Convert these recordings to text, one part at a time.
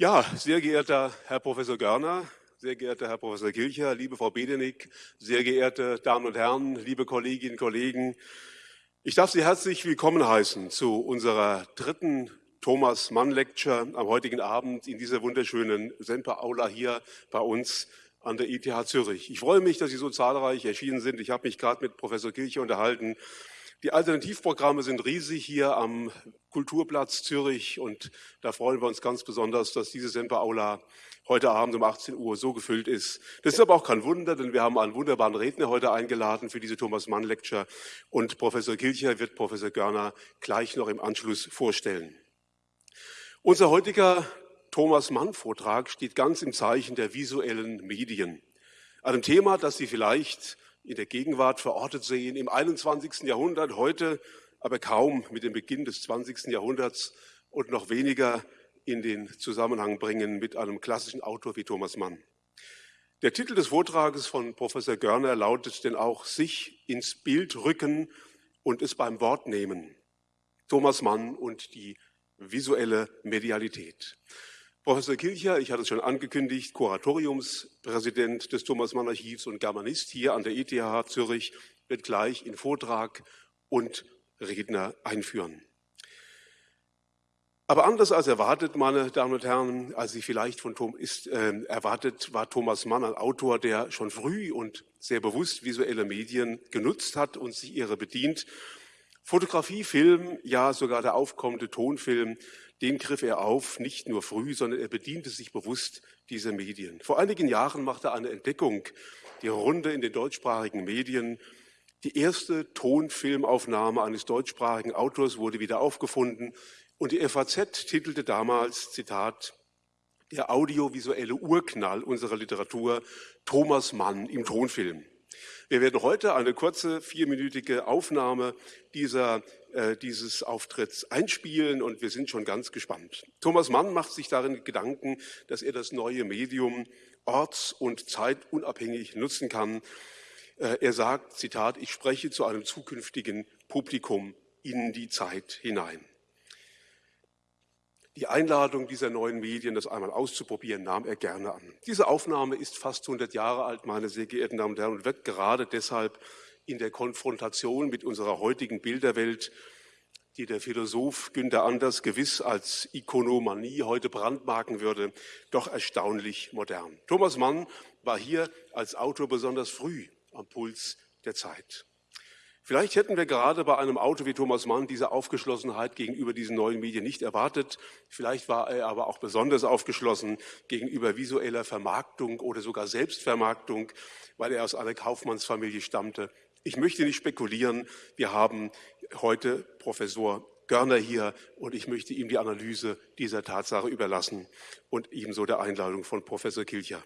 Ja, sehr geehrter Herr Professor Görner, sehr geehrter Herr Professor Kilcher, liebe Frau Bedenick, sehr geehrte Damen und Herren, liebe Kolleginnen und Kollegen. Ich darf Sie herzlich willkommen heißen zu unserer dritten Thomas Mann Lecture am heutigen Abend in dieser wunderschönen Semper Aula hier bei uns an der ETH Zürich. Ich freue mich, dass Sie so zahlreich erschienen sind. Ich habe mich gerade mit Professor Kilcher unterhalten. Die Alternativprogramme sind riesig hier am Kulturplatz Zürich und da freuen wir uns ganz besonders, dass diese Semper-Aula heute Abend um 18 Uhr so gefüllt ist. Das ist aber auch kein Wunder, denn wir haben einen wunderbaren Redner heute eingeladen für diese Thomas Mann Lecture und Professor Kilcher wird Professor Görner gleich noch im Anschluss vorstellen. Unser heutiger Thomas Mann Vortrag steht ganz im Zeichen der visuellen Medien. Einem Thema, das Sie vielleicht in der Gegenwart verortet sehen, im 21. Jahrhundert, heute aber kaum mit dem Beginn des 20. Jahrhunderts und noch weniger in den Zusammenhang bringen mit einem klassischen Autor wie Thomas Mann. Der Titel des Vortrages von Professor Görner lautet denn auch sich ins Bild rücken und es beim Wort nehmen. Thomas Mann und die visuelle Medialität. Professor Kilcher, ich hatte es schon angekündigt, Kuratoriumspräsident des Thomas Mann Archivs und Germanist hier an der ETH Zürich, wird gleich in Vortrag und Redner einführen. Aber anders als erwartet, meine Damen und Herren, als Sie vielleicht von Tom ist äh, erwartet, war Thomas Mann ein Autor, der schon früh und sehr bewusst visuelle Medien genutzt hat und sich ihrer bedient. Fotografie, Film, ja sogar der aufkommende Tonfilm den griff er auf, nicht nur früh, sondern er bediente sich bewusst dieser Medien. Vor einigen Jahren machte eine Entdeckung, die Runde in den deutschsprachigen Medien. Die erste Tonfilmaufnahme eines deutschsprachigen Autors wurde wieder aufgefunden und die FAZ titelte damals, Zitat, der audiovisuelle Urknall unserer Literatur, Thomas Mann im Tonfilm. Wir werden heute eine kurze vierminütige Aufnahme dieser, äh, dieses Auftritts einspielen und wir sind schon ganz gespannt. Thomas Mann macht sich darin Gedanken, dass er das neue Medium orts- und zeitunabhängig nutzen kann. Äh, er sagt, Zitat, ich spreche zu einem zukünftigen Publikum in die Zeit hinein. Die Einladung dieser neuen Medien, das einmal auszuprobieren, nahm er gerne an. Diese Aufnahme ist fast 100 Jahre alt, meine sehr geehrten Damen und Herren, und wird gerade deshalb in der Konfrontation mit unserer heutigen Bilderwelt, die der Philosoph Günter Anders gewiss als Ikonomanie heute brandmarken würde, doch erstaunlich modern. Thomas Mann war hier als Autor besonders früh am Puls der Zeit. Vielleicht hätten wir gerade bei einem Auto wie Thomas Mann diese Aufgeschlossenheit gegenüber diesen neuen Medien nicht erwartet. Vielleicht war er aber auch besonders aufgeschlossen gegenüber visueller Vermarktung oder sogar Selbstvermarktung, weil er aus einer Kaufmannsfamilie stammte. Ich möchte nicht spekulieren. Wir haben heute Professor Görner hier und ich möchte ihm die Analyse dieser Tatsache überlassen und ebenso der Einladung von Professor Kilcher.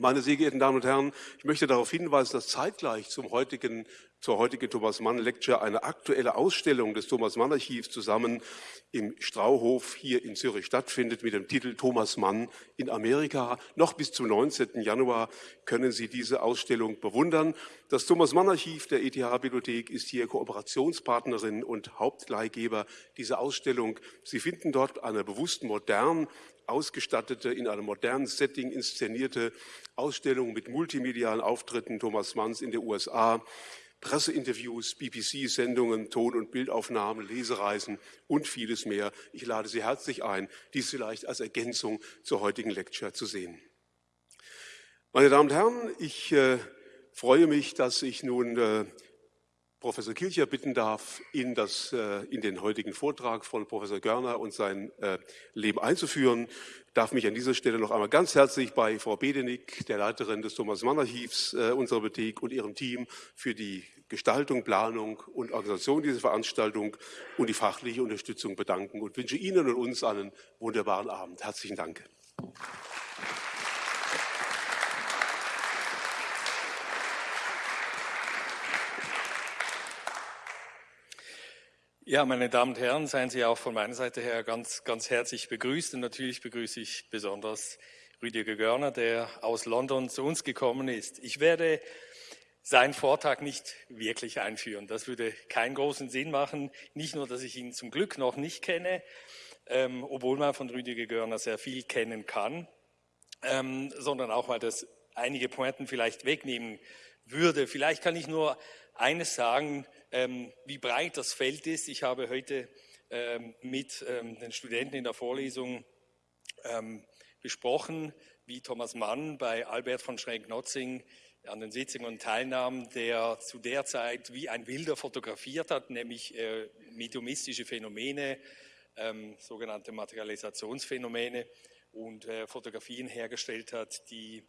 Meine sehr geehrten Damen und Herren, ich möchte darauf hinweisen, dass zeitgleich zum heutigen, zur heutigen Thomas Mann Lecture eine aktuelle Ausstellung des Thomas Mann Archivs zusammen im Strauhof hier in Zürich stattfindet mit dem Titel Thomas Mann in Amerika. Noch bis zum 19. Januar können Sie diese Ausstellung bewundern. Das Thomas Mann Archiv der ETH Bibliothek ist hier Kooperationspartnerin und Hauptleihgeber dieser Ausstellung. Sie finden dort eine bewusst modern ausgestattete, in einem modernen Setting inszenierte Ausstellung mit multimedialen Auftritten Thomas Manns in den USA, Presseinterviews, BBC-Sendungen, Ton- und Bildaufnahmen, Lesereisen und vieles mehr. Ich lade Sie herzlich ein, dies vielleicht als Ergänzung zur heutigen Lecture zu sehen. Meine Damen und Herren, ich äh, freue mich, dass ich nun äh, Professor Kilcher bitten darf, in, das, äh, in den heutigen Vortrag von Professor Görner und sein äh, Leben einzuführen. Ich darf mich an dieser Stelle noch einmal ganz herzlich bei Frau Bedenick, der Leiterin des Thomas Mann Archivs äh, unserer Bibliothek und ihrem Team für die Gestaltung, Planung und Organisation dieser Veranstaltung und die fachliche Unterstützung bedanken und wünsche Ihnen und uns einen wunderbaren Abend. Herzlichen Dank. Ja, meine Damen und Herren, seien Sie auch von meiner Seite her ganz, ganz herzlich begrüßt. Und natürlich begrüße ich besonders Rüdiger Görner, der aus London zu uns gekommen ist. Ich werde seinen Vortrag nicht wirklich einführen. Das würde keinen großen Sinn machen. Nicht nur, dass ich ihn zum Glück noch nicht kenne, ähm, obwohl man von Rüdiger Görner sehr viel kennen kann, ähm, sondern auch, weil das einige Pointen vielleicht wegnehmen würde. Vielleicht kann ich nur eines sagen, ähm, wie breit das Feld ist. Ich habe heute ähm, mit ähm, den Studenten in der Vorlesung ähm, besprochen, wie Thomas Mann bei Albert von Schrenk-Notzing an den Sitzungen teilnahm, der zu der Zeit wie ein Wilder fotografiert hat, nämlich äh, mediumistische Phänomene, ähm, sogenannte Materialisationsphänomene und äh, Fotografien hergestellt hat, die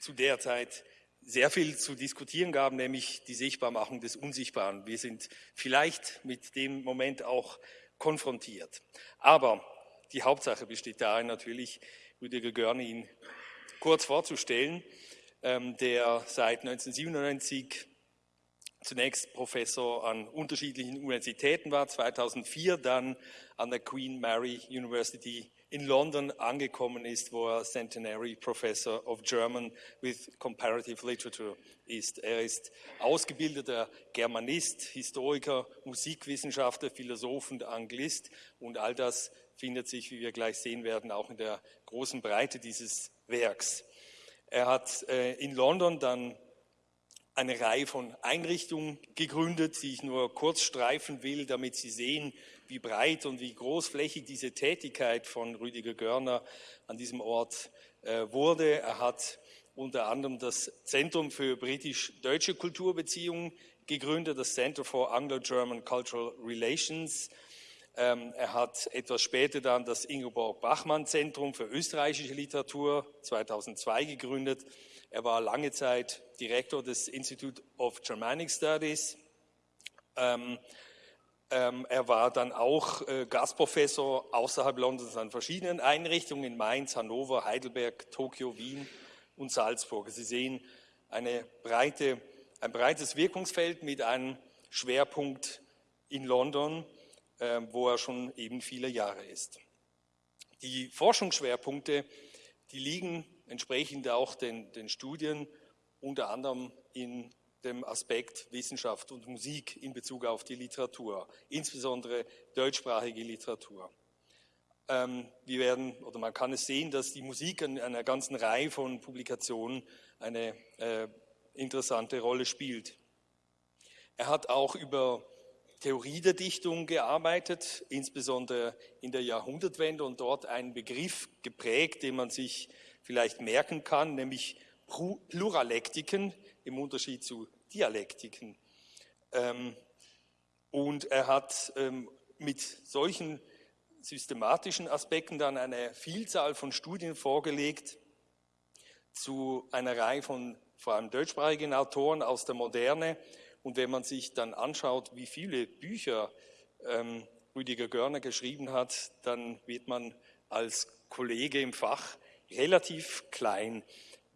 zu der Zeit sehr viel zu diskutieren gaben, nämlich die Sichtbarmachung des Unsichtbaren. Wir sind vielleicht mit dem Moment auch konfrontiert. Aber die Hauptsache besteht darin natürlich, Rüdiger Görne ihn kurz vorzustellen, ähm, der seit 1997 zunächst Professor an unterschiedlichen Universitäten war, 2004 dann an der Queen Mary University in London angekommen ist, wo er Centenary Professor of German with Comparative Literature ist. Er ist ausgebildeter Germanist, Historiker, Musikwissenschaftler, Philosoph und Anglist und all das findet sich, wie wir gleich sehen werden, auch in der großen Breite dieses Werks. Er hat äh, in London dann eine Reihe von Einrichtungen gegründet, die ich nur kurz streifen will, damit Sie sehen, wie breit und wie großflächig diese Tätigkeit von Rüdiger Görner an diesem Ort äh, wurde. Er hat unter anderem das Zentrum für britisch-deutsche Kulturbeziehungen gegründet, das Center for Anglo-German Cultural Relations. Ähm, er hat etwas später dann das Ingeborg Bachmann Zentrum für österreichische Literatur 2002 gegründet. Er war lange Zeit Direktor des Institute of Germanic Studies. Ähm, ähm, er war dann auch äh, Gastprofessor außerhalb Londons an verschiedenen Einrichtungen in Mainz, Hannover, Heidelberg, Tokio, Wien und Salzburg. Sie sehen breite, ein breites Wirkungsfeld mit einem Schwerpunkt in London, äh, wo er schon eben viele Jahre ist. Die Forschungsschwerpunkte, die liegen entsprechend auch den, den Studien unter anderem in dem Aspekt Wissenschaft und Musik in Bezug auf die Literatur, insbesondere deutschsprachige Literatur. Ähm, wir werden, oder man kann es sehen, dass die Musik in einer ganzen Reihe von Publikationen eine äh, interessante Rolle spielt. Er hat auch über Theorie der Dichtung gearbeitet, insbesondere in der Jahrhundertwende und dort einen Begriff geprägt, den man sich vielleicht merken kann, nämlich Pluralektiken im Unterschied zu Dialektiken. Ähm, und er hat ähm, mit solchen systematischen Aspekten dann eine Vielzahl von Studien vorgelegt zu einer Reihe von vor allem deutschsprachigen Autoren aus der Moderne. Und wenn man sich dann anschaut, wie viele Bücher ähm, Rüdiger Görner geschrieben hat, dann wird man als Kollege im Fach relativ klein.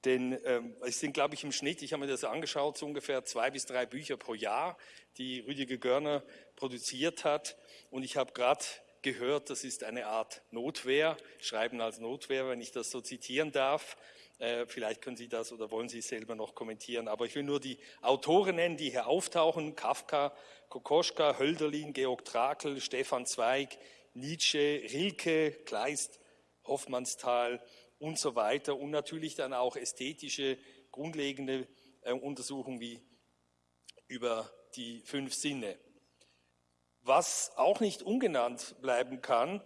Denn ähm, es sind, glaube ich, im Schnitt, ich habe mir das angeschaut, so ungefähr zwei bis drei Bücher pro Jahr, die Rüdiger Görner produziert hat. Und ich habe gerade gehört, das ist eine Art Notwehr, Schreiben als Notwehr, wenn ich das so zitieren darf. Äh, vielleicht können Sie das oder wollen Sie es selber noch kommentieren. Aber ich will nur die Autoren nennen, die hier auftauchen. Kafka, Kokoschka, Hölderlin, Georg Trakl, Stefan Zweig, Nietzsche, Rilke, Kleist, Hoffmannsthal und so weiter. Und natürlich dann auch ästhetische, grundlegende äh, Untersuchungen wie über die fünf Sinne. Was auch nicht ungenannt bleiben kann,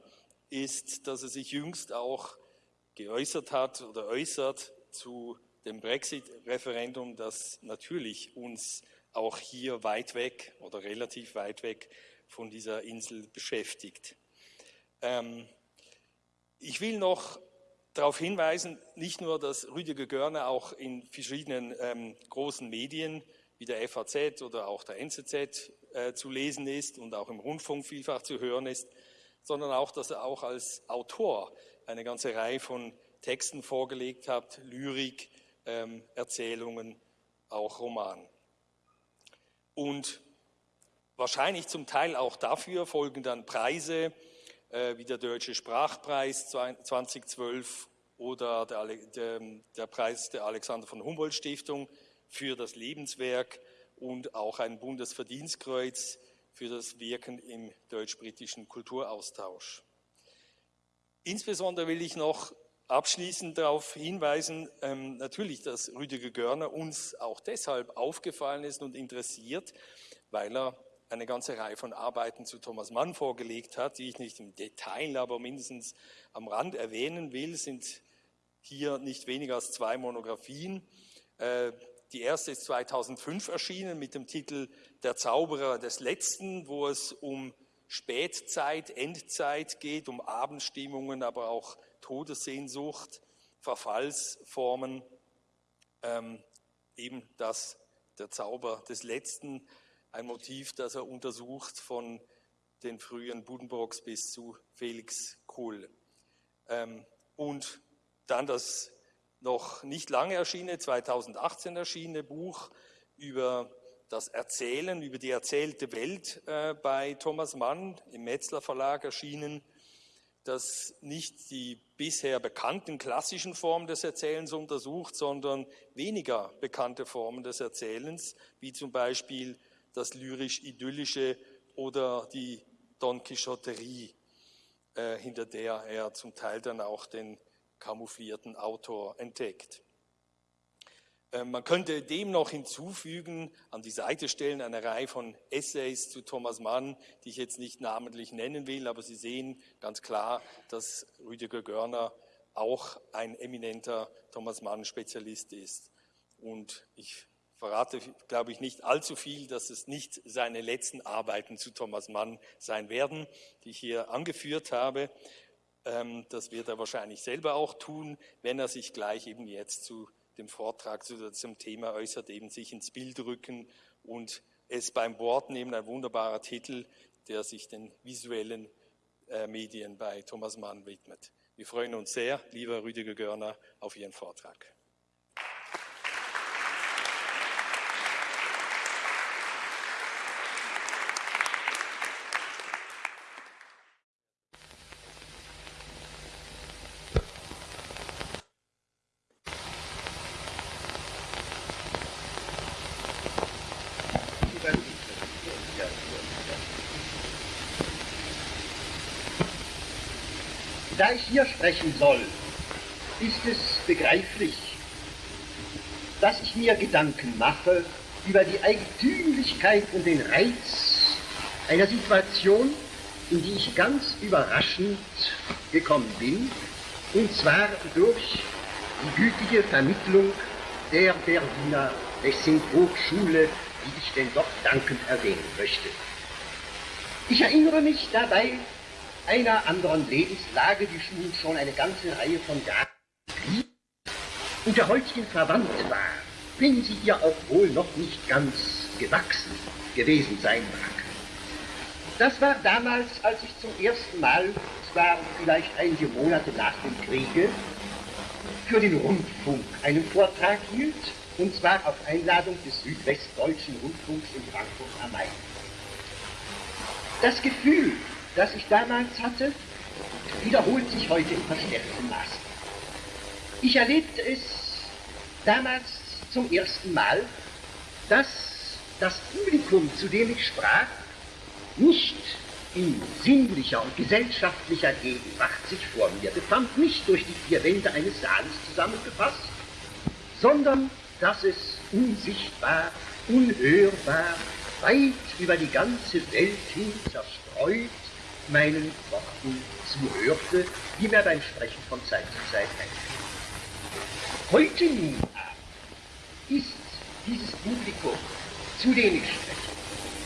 ist, dass er sich jüngst auch geäußert hat oder äußert zu dem Brexit-Referendum, das natürlich uns auch hier weit weg oder relativ weit weg von dieser Insel beschäftigt. Ähm, ich will noch darauf hinweisen, nicht nur, dass Rüdiger Görner auch in verschiedenen ähm, großen Medien wie der FAZ oder auch der NZZ äh, zu lesen ist und auch im Rundfunk vielfach zu hören ist, sondern auch, dass er auch als Autor eine ganze Reihe von Texten vorgelegt hat, Lyrik, ähm, Erzählungen, auch Roman. Und wahrscheinlich zum Teil auch dafür folgen dann Preise, wie der Deutsche Sprachpreis 2012 oder der, der, der Preis der Alexander von Humboldt Stiftung für das Lebenswerk und auch ein Bundesverdienstkreuz für das Wirken im deutsch-britischen Kulturaustausch. Insbesondere will ich noch abschließend darauf hinweisen, ähm, natürlich, dass Rüdiger Görner uns auch deshalb aufgefallen ist und interessiert, weil er eine ganze Reihe von Arbeiten zu Thomas Mann vorgelegt hat, die ich nicht im Detail, aber mindestens am Rand erwähnen will, sind hier nicht weniger als zwei Monographien. Äh, die erste ist 2005 erschienen mit dem Titel Der Zauberer des Letzten, wo es um Spätzeit, Endzeit geht, um Abendstimmungen, aber auch Todessehnsucht, Verfallsformen, ähm, eben das, der Zauber des Letzten ein Motiv, das er untersucht von den frühen Buddenbrocks bis zu Felix Kohl. Ähm, und dann das noch nicht lange erschienene, 2018 erschienene Buch über das Erzählen, über die erzählte Welt äh, bei Thomas Mann im Metzler Verlag erschienen, das nicht die bisher bekannten klassischen Formen des Erzählens untersucht, sondern weniger bekannte Formen des Erzählens, wie zum Beispiel das lyrisch-idyllische oder die Don Quixoterie, äh, hinter der er zum Teil dann auch den kamouflierten Autor entdeckt. Äh, man könnte dem noch hinzufügen, an die Seite stellen, eine Reihe von Essays zu Thomas Mann, die ich jetzt nicht namentlich nennen will, aber Sie sehen ganz klar, dass Rüdiger Görner auch ein eminenter Thomas Mann-Spezialist ist. Und ich verrate, glaube ich, nicht allzu viel, dass es nicht seine letzten Arbeiten zu Thomas Mann sein werden, die ich hier angeführt habe. Ähm, das wird er wahrscheinlich selber auch tun, wenn er sich gleich eben jetzt zu dem Vortrag zu, zum Thema äußert, eben sich ins Bild rücken und es beim Wort nehmen, ein wunderbarer Titel, der sich den visuellen äh, Medien bei Thomas Mann widmet. Wir freuen uns sehr, lieber Rüdiger Görner, auf Ihren Vortrag. Da ich hier sprechen soll, ist es begreiflich, dass ich mir Gedanken mache über die Eigentümlichkeit und den Reiz einer Situation, in die ich ganz überraschend gekommen bin, und zwar durch die gütige Vermittlung der Berliner Lessing-Hochschule, die ich denn doch dankend erwähnen möchte. Ich erinnere mich dabei einer anderen Lebenslage die Schulen schon eine ganze Reihe von Jahren und der heutigen verwandt war, wenn sie ihr auch wohl noch nicht ganz gewachsen gewesen sein mag. Das war damals, als ich zum ersten Mal, waren vielleicht einige Monate nach dem Kriege, für den Rundfunk einen Vortrag hielt, und zwar auf Einladung des Südwestdeutschen Rundfunks in Frankfurt am Main. Das Gefühl, das ich damals hatte, wiederholt sich heute in verstärktem Maße. Ich erlebte es damals zum ersten Mal, dass das Publikum, zu dem ich sprach, nicht in sinnlicher und gesellschaftlicher Gegenwart sich vor mir befand, nicht durch die vier Wände eines Saales zusammengefasst, sondern dass es unsichtbar, unhörbar, weit über die ganze Welt hin zerstreut meinen Worten zuhörte, die mir beim Sprechen von Zeit zu Zeit einfiel. Heute nun ist dieses Publikum, zu dem ich spreche,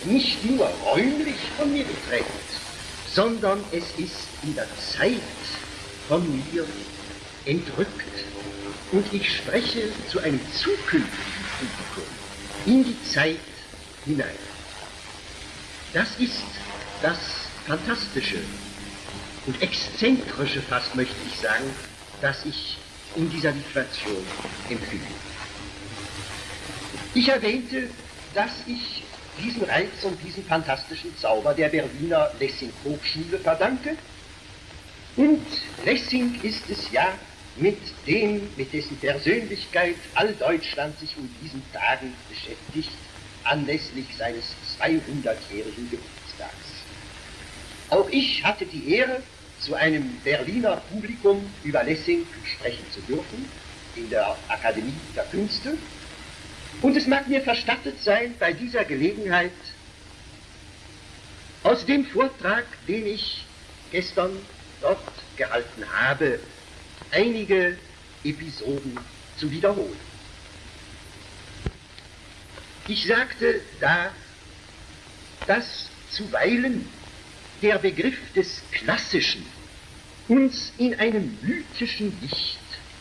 nicht nur räumlich von mir getrennt, sondern es ist in der Zeit von mir entrückt. Und ich spreche zu einem zukünftigen Publikum in die Zeit hinein. Das ist das Fantastische und Exzentrische fast möchte ich sagen, dass ich in dieser Situation empfinde. Ich erwähnte, dass ich diesen Reiz und diesen fantastischen Zauber der Berliner Lessing-Hochschule verdanke. Und Lessing ist es ja, mit dem, mit dessen Persönlichkeit all Deutschland sich in diesen Tagen beschäftigt, anlässlich seines 200-jährigen Geburtstags. Auch ich hatte die Ehre, zu einem Berliner Publikum über Lessing sprechen zu dürfen, in der Akademie der Künste. Und es mag mir verstattet sein, bei dieser Gelegenheit aus dem Vortrag, den ich gestern dort gehalten habe, einige Episoden zu wiederholen. Ich sagte da, dass zuweilen der Begriff des Klassischen uns in einem mythischen Licht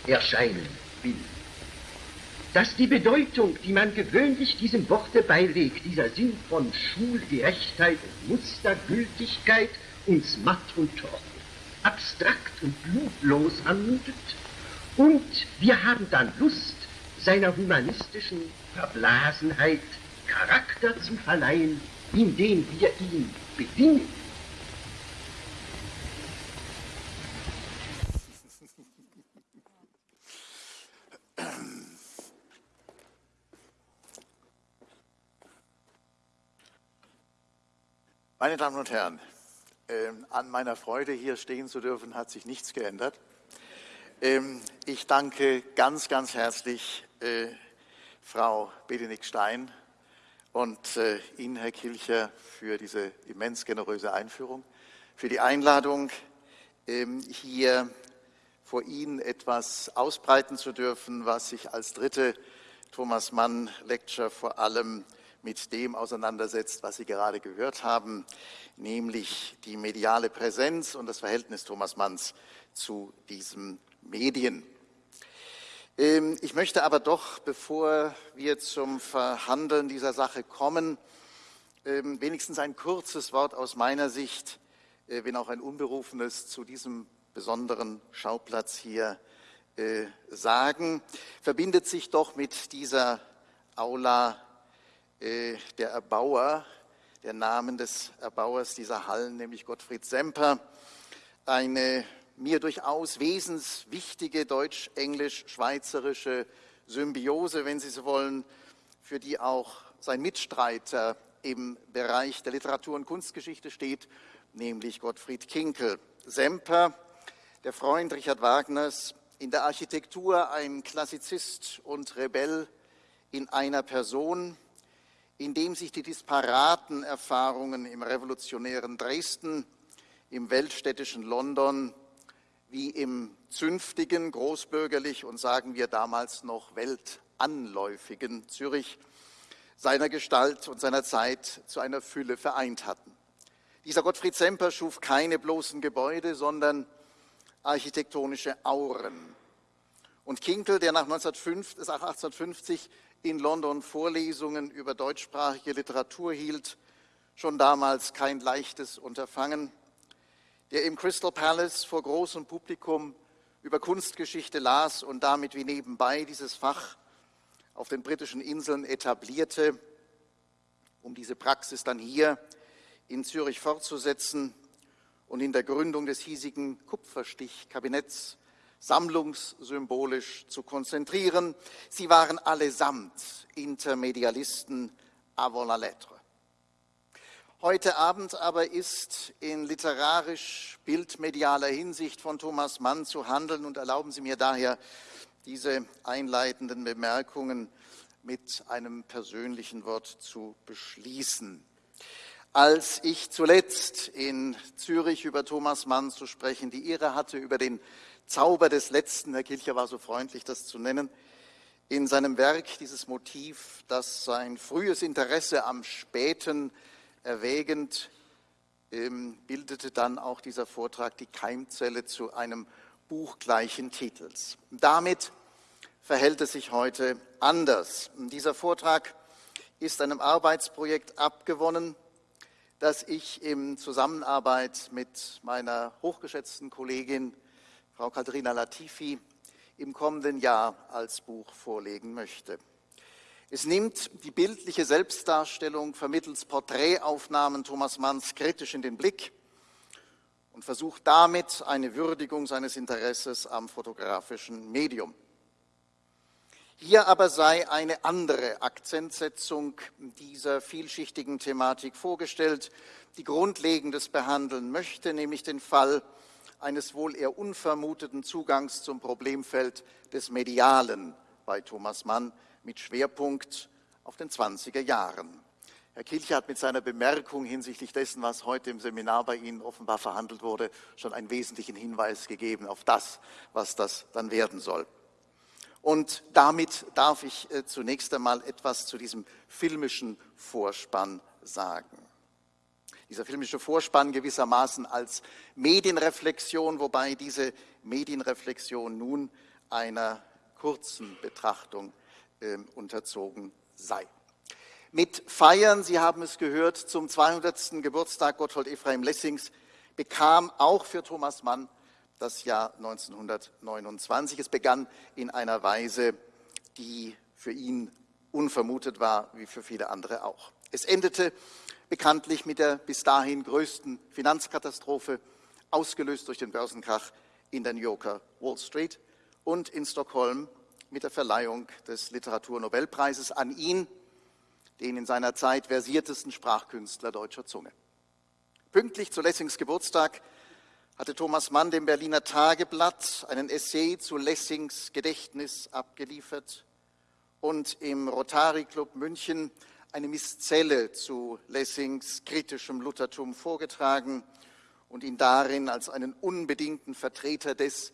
erscheinen will. Dass die Bedeutung, die man gewöhnlich diesem Worte beilegt, dieser Sinn von Schulgerechtheit und Mustergültigkeit, uns matt und trocken, abstrakt und blutlos anmutet, und wir haben dann Lust, seiner humanistischen Verblasenheit Charakter zu verleihen, indem wir ihn bedingen. Meine Damen und Herren, äh, an meiner Freude, hier stehen zu dürfen, hat sich nichts geändert. Ähm, ich danke ganz, ganz herzlich äh, Frau Bedenik Stein und äh, Ihnen, Herr Kilcher, für diese immens generöse Einführung, für die Einladung, ähm, hier vor Ihnen etwas ausbreiten zu dürfen, was sich als dritte Thomas Mann Lecture vor allem mit dem auseinandersetzt, was Sie gerade gehört haben, nämlich die mediale Präsenz und das Verhältnis Thomas Manns zu diesen Medien. Ähm, ich möchte aber doch, bevor wir zum Verhandeln dieser Sache kommen, ähm, wenigstens ein kurzes Wort aus meiner Sicht, äh, wenn auch ein unberufenes, zu diesem besonderen Schauplatz hier äh, sagen. Verbindet sich doch mit dieser Aula der Erbauer, der Namen des Erbauers dieser Hallen, nämlich Gottfried Semper, eine mir durchaus wesenswichtige deutsch-englisch-schweizerische Symbiose, wenn Sie so wollen, für die auch sein Mitstreiter im Bereich der Literatur- und Kunstgeschichte steht, nämlich Gottfried Kinkel. Semper, der Freund Richard Wagners, in der Architektur ein Klassizist und Rebell in einer Person, in dem sich die disparaten Erfahrungen im revolutionären Dresden, im weltstädtischen London wie im zünftigen, großbürgerlich und sagen wir damals noch weltanläufigen Zürich seiner Gestalt und seiner Zeit zu einer Fülle vereint hatten. Dieser Gottfried Semper schuf keine bloßen Gebäude, sondern architektonische Auren. Und Kinkel, der nach 1850 in London Vorlesungen über deutschsprachige Literatur hielt, schon damals kein leichtes Unterfangen, der im Crystal Palace vor großem Publikum über Kunstgeschichte las und damit wie nebenbei dieses Fach auf den britischen Inseln etablierte, um diese Praxis dann hier in Zürich fortzusetzen und in der Gründung des hiesigen Kupferstichkabinetts sammlungssymbolisch zu konzentrieren. Sie waren allesamt Intermedialisten avant la lettre. Heute Abend aber ist in literarisch-bildmedialer Hinsicht von Thomas Mann zu handeln und erlauben Sie mir daher diese einleitenden Bemerkungen mit einem persönlichen Wort zu beschließen. Als ich zuletzt in Zürich über Thomas Mann zu sprechen die Ehre hatte, über den Zauber des Letzten, Herr Kilcher war so freundlich, das zu nennen, in seinem Werk dieses Motiv, das sein frühes Interesse am Späten erwägend ähm, bildete dann auch dieser Vortrag die Keimzelle zu einem Buch gleichen Titels. Damit verhält es sich heute anders. Dieser Vortrag ist einem Arbeitsprojekt abgewonnen, das ich in Zusammenarbeit mit meiner hochgeschätzten Kollegin Frau Katharina Latifi im kommenden Jahr als Buch vorlegen möchte. Es nimmt die bildliche Selbstdarstellung vermittels Porträtaufnahmen Thomas Manns kritisch in den Blick und versucht damit eine Würdigung seines Interesses am fotografischen Medium. Hier aber sei eine andere Akzentsetzung dieser vielschichtigen Thematik vorgestellt, die Grundlegendes behandeln möchte, nämlich den Fall eines wohl eher unvermuteten Zugangs zum Problemfeld des Medialen bei Thomas Mann mit Schwerpunkt auf den 20er Jahren. Herr Kilcher hat mit seiner Bemerkung hinsichtlich dessen, was heute im Seminar bei Ihnen offenbar verhandelt wurde, schon einen wesentlichen Hinweis gegeben auf das, was das dann werden soll. Und damit darf ich äh, zunächst einmal etwas zu diesem filmischen Vorspann sagen. Dieser filmische Vorspann gewissermaßen als Medienreflexion, wobei diese Medienreflexion nun einer kurzen Betrachtung äh, unterzogen sei mit Feiern, Sie haben es gehört, zum 200. Geburtstag Gotthold Ephraim Lessings bekam auch für Thomas Mann das Jahr 1929. Es begann in einer Weise, die für ihn unvermutet war, wie für viele andere auch. Es endete bekanntlich mit der bis dahin größten Finanzkatastrophe, ausgelöst durch den Börsenkrach in der New Yorker Wall Street und in Stockholm mit der Verleihung des Literaturnobelpreises an ihn den in seiner Zeit versiertesten Sprachkünstler deutscher Zunge. Pünktlich zu Lessings Geburtstag hatte Thomas Mann dem Berliner Tageblatt einen Essay zu Lessings Gedächtnis abgeliefert und im Rotary Club München eine Miszelle zu Lessings kritischem Luthertum vorgetragen und ihn darin als einen unbedingten Vertreter des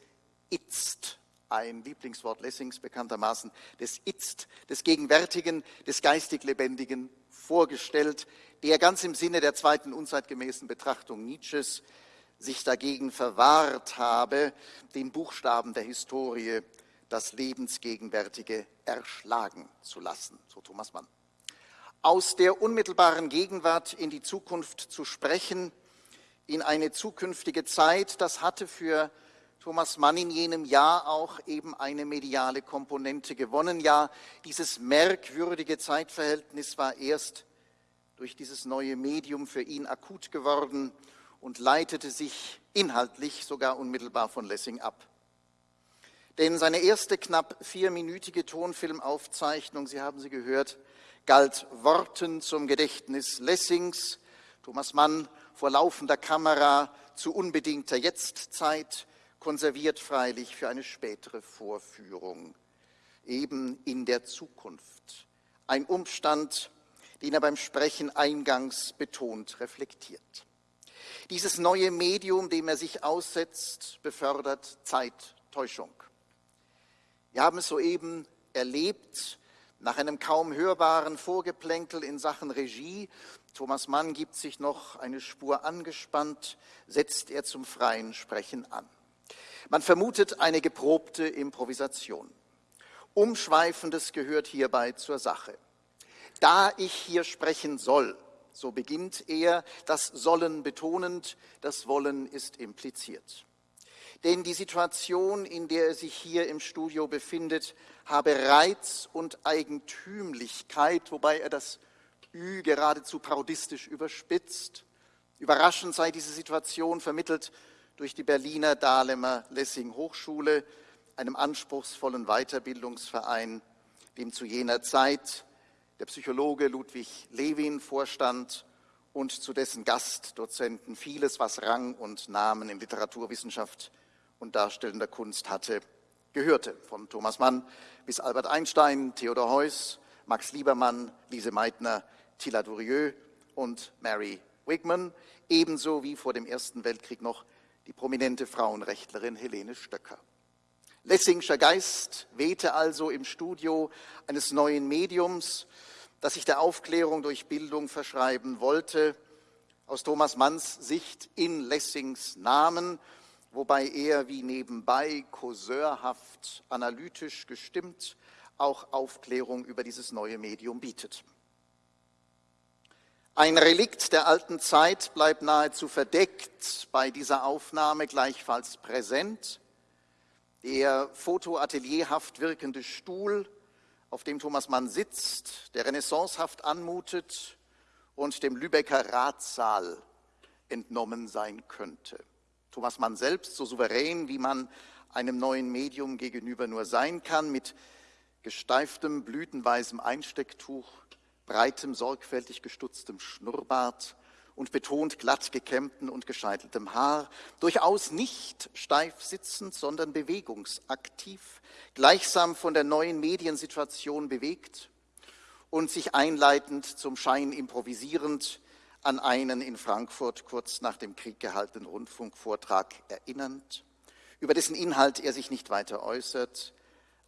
Itzt ein Lieblingswort Lessings bekanntermaßen, des Itzt, des Gegenwärtigen, des geistig Lebendigen vorgestellt, der ganz im Sinne der zweiten unzeitgemäßen Betrachtung Nietzsches sich dagegen verwahrt habe, den Buchstaben der Historie das Lebensgegenwärtige erschlagen zu lassen, so Thomas Mann. Aus der unmittelbaren Gegenwart in die Zukunft zu sprechen, in eine zukünftige Zeit, das hatte für Thomas Mann in jenem Jahr auch eben eine mediale Komponente gewonnen. Ja, dieses merkwürdige Zeitverhältnis war erst durch dieses neue Medium für ihn akut geworden und leitete sich inhaltlich sogar unmittelbar von Lessing ab. Denn seine erste knapp vierminütige Tonfilmaufzeichnung, Sie haben sie gehört, galt Worten zum Gedächtnis Lessings. Thomas Mann vor laufender Kamera zu unbedingter Jetztzeit, konserviert freilich für eine spätere Vorführung, eben in der Zukunft. Ein Umstand, den er beim Sprechen eingangs betont reflektiert. Dieses neue Medium, dem er sich aussetzt, befördert Zeittäuschung. Wir haben es soeben erlebt, nach einem kaum hörbaren Vorgeplänkel in Sachen Regie, Thomas Mann gibt sich noch eine Spur angespannt, setzt er zum freien Sprechen an. Man vermutet eine geprobte Improvisation. Umschweifendes gehört hierbei zur Sache. Da ich hier sprechen soll, so beginnt er, das Sollen betonend, das Wollen ist impliziert. Denn die Situation, in der er sich hier im Studio befindet, habe Reiz und Eigentümlichkeit, wobei er das Ü geradezu parodistisch überspitzt. Überraschend sei diese Situation vermittelt durch die Berliner Dahlemer Lessing Hochschule, einem anspruchsvollen Weiterbildungsverein, dem zu jener Zeit der Psychologe Ludwig Lewin vorstand und zu dessen Gastdozenten vieles, was Rang und Namen in Literaturwissenschaft und darstellender Kunst hatte, gehörte. Von Thomas Mann bis Albert Einstein, Theodor Heuss, Max Liebermann, Lise Meitner, Tilla Durieux und Mary Wigman, ebenso wie vor dem Ersten Weltkrieg noch die prominente Frauenrechtlerin Helene Stöcker. Lessingscher Geist wehte also im Studio eines neuen Mediums, das sich der Aufklärung durch Bildung verschreiben wollte, aus Thomas Manns Sicht in Lessings Namen, wobei er wie nebenbei causeurhaft analytisch gestimmt auch Aufklärung über dieses neue Medium bietet. Ein Relikt der alten Zeit bleibt nahezu verdeckt bei dieser Aufnahme gleichfalls präsent. Der fotoatelierhaft wirkende Stuhl, auf dem Thomas Mann sitzt, der renaissancehaft anmutet und dem Lübecker Ratssaal entnommen sein könnte. Thomas Mann selbst, so souverän, wie man einem neuen Medium gegenüber nur sein kann, mit gesteiftem, blütenweisem Einstecktuch, breitem, sorgfältig gestutztem Schnurrbart und betont glatt gekämmtem und gescheiteltem Haar, durchaus nicht steif sitzend, sondern bewegungsaktiv, gleichsam von der neuen Mediensituation bewegt und sich einleitend zum Schein improvisierend an einen in Frankfurt kurz nach dem Krieg gehaltenen Rundfunkvortrag erinnernd, über dessen Inhalt er sich nicht weiter äußert,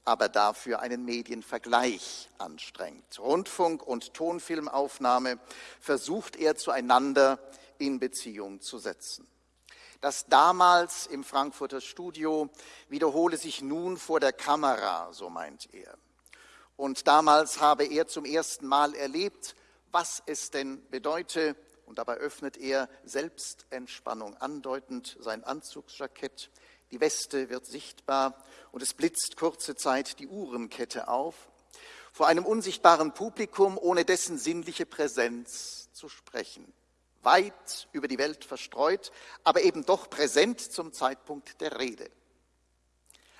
aber dafür einen Medienvergleich anstrengt. Rundfunk- und Tonfilmaufnahme versucht er zueinander in Beziehung zu setzen. Das damals im Frankfurter Studio wiederhole sich nun vor der Kamera, so meint er. Und damals habe er zum ersten Mal erlebt, was es denn bedeute, und dabei öffnet er Selbstentspannung andeutend sein Anzugsjackett, die Weste wird sichtbar und es blitzt kurze Zeit die Uhrenkette auf, vor einem unsichtbaren Publikum, ohne dessen sinnliche Präsenz zu sprechen. Weit über die Welt verstreut, aber eben doch präsent zum Zeitpunkt der Rede.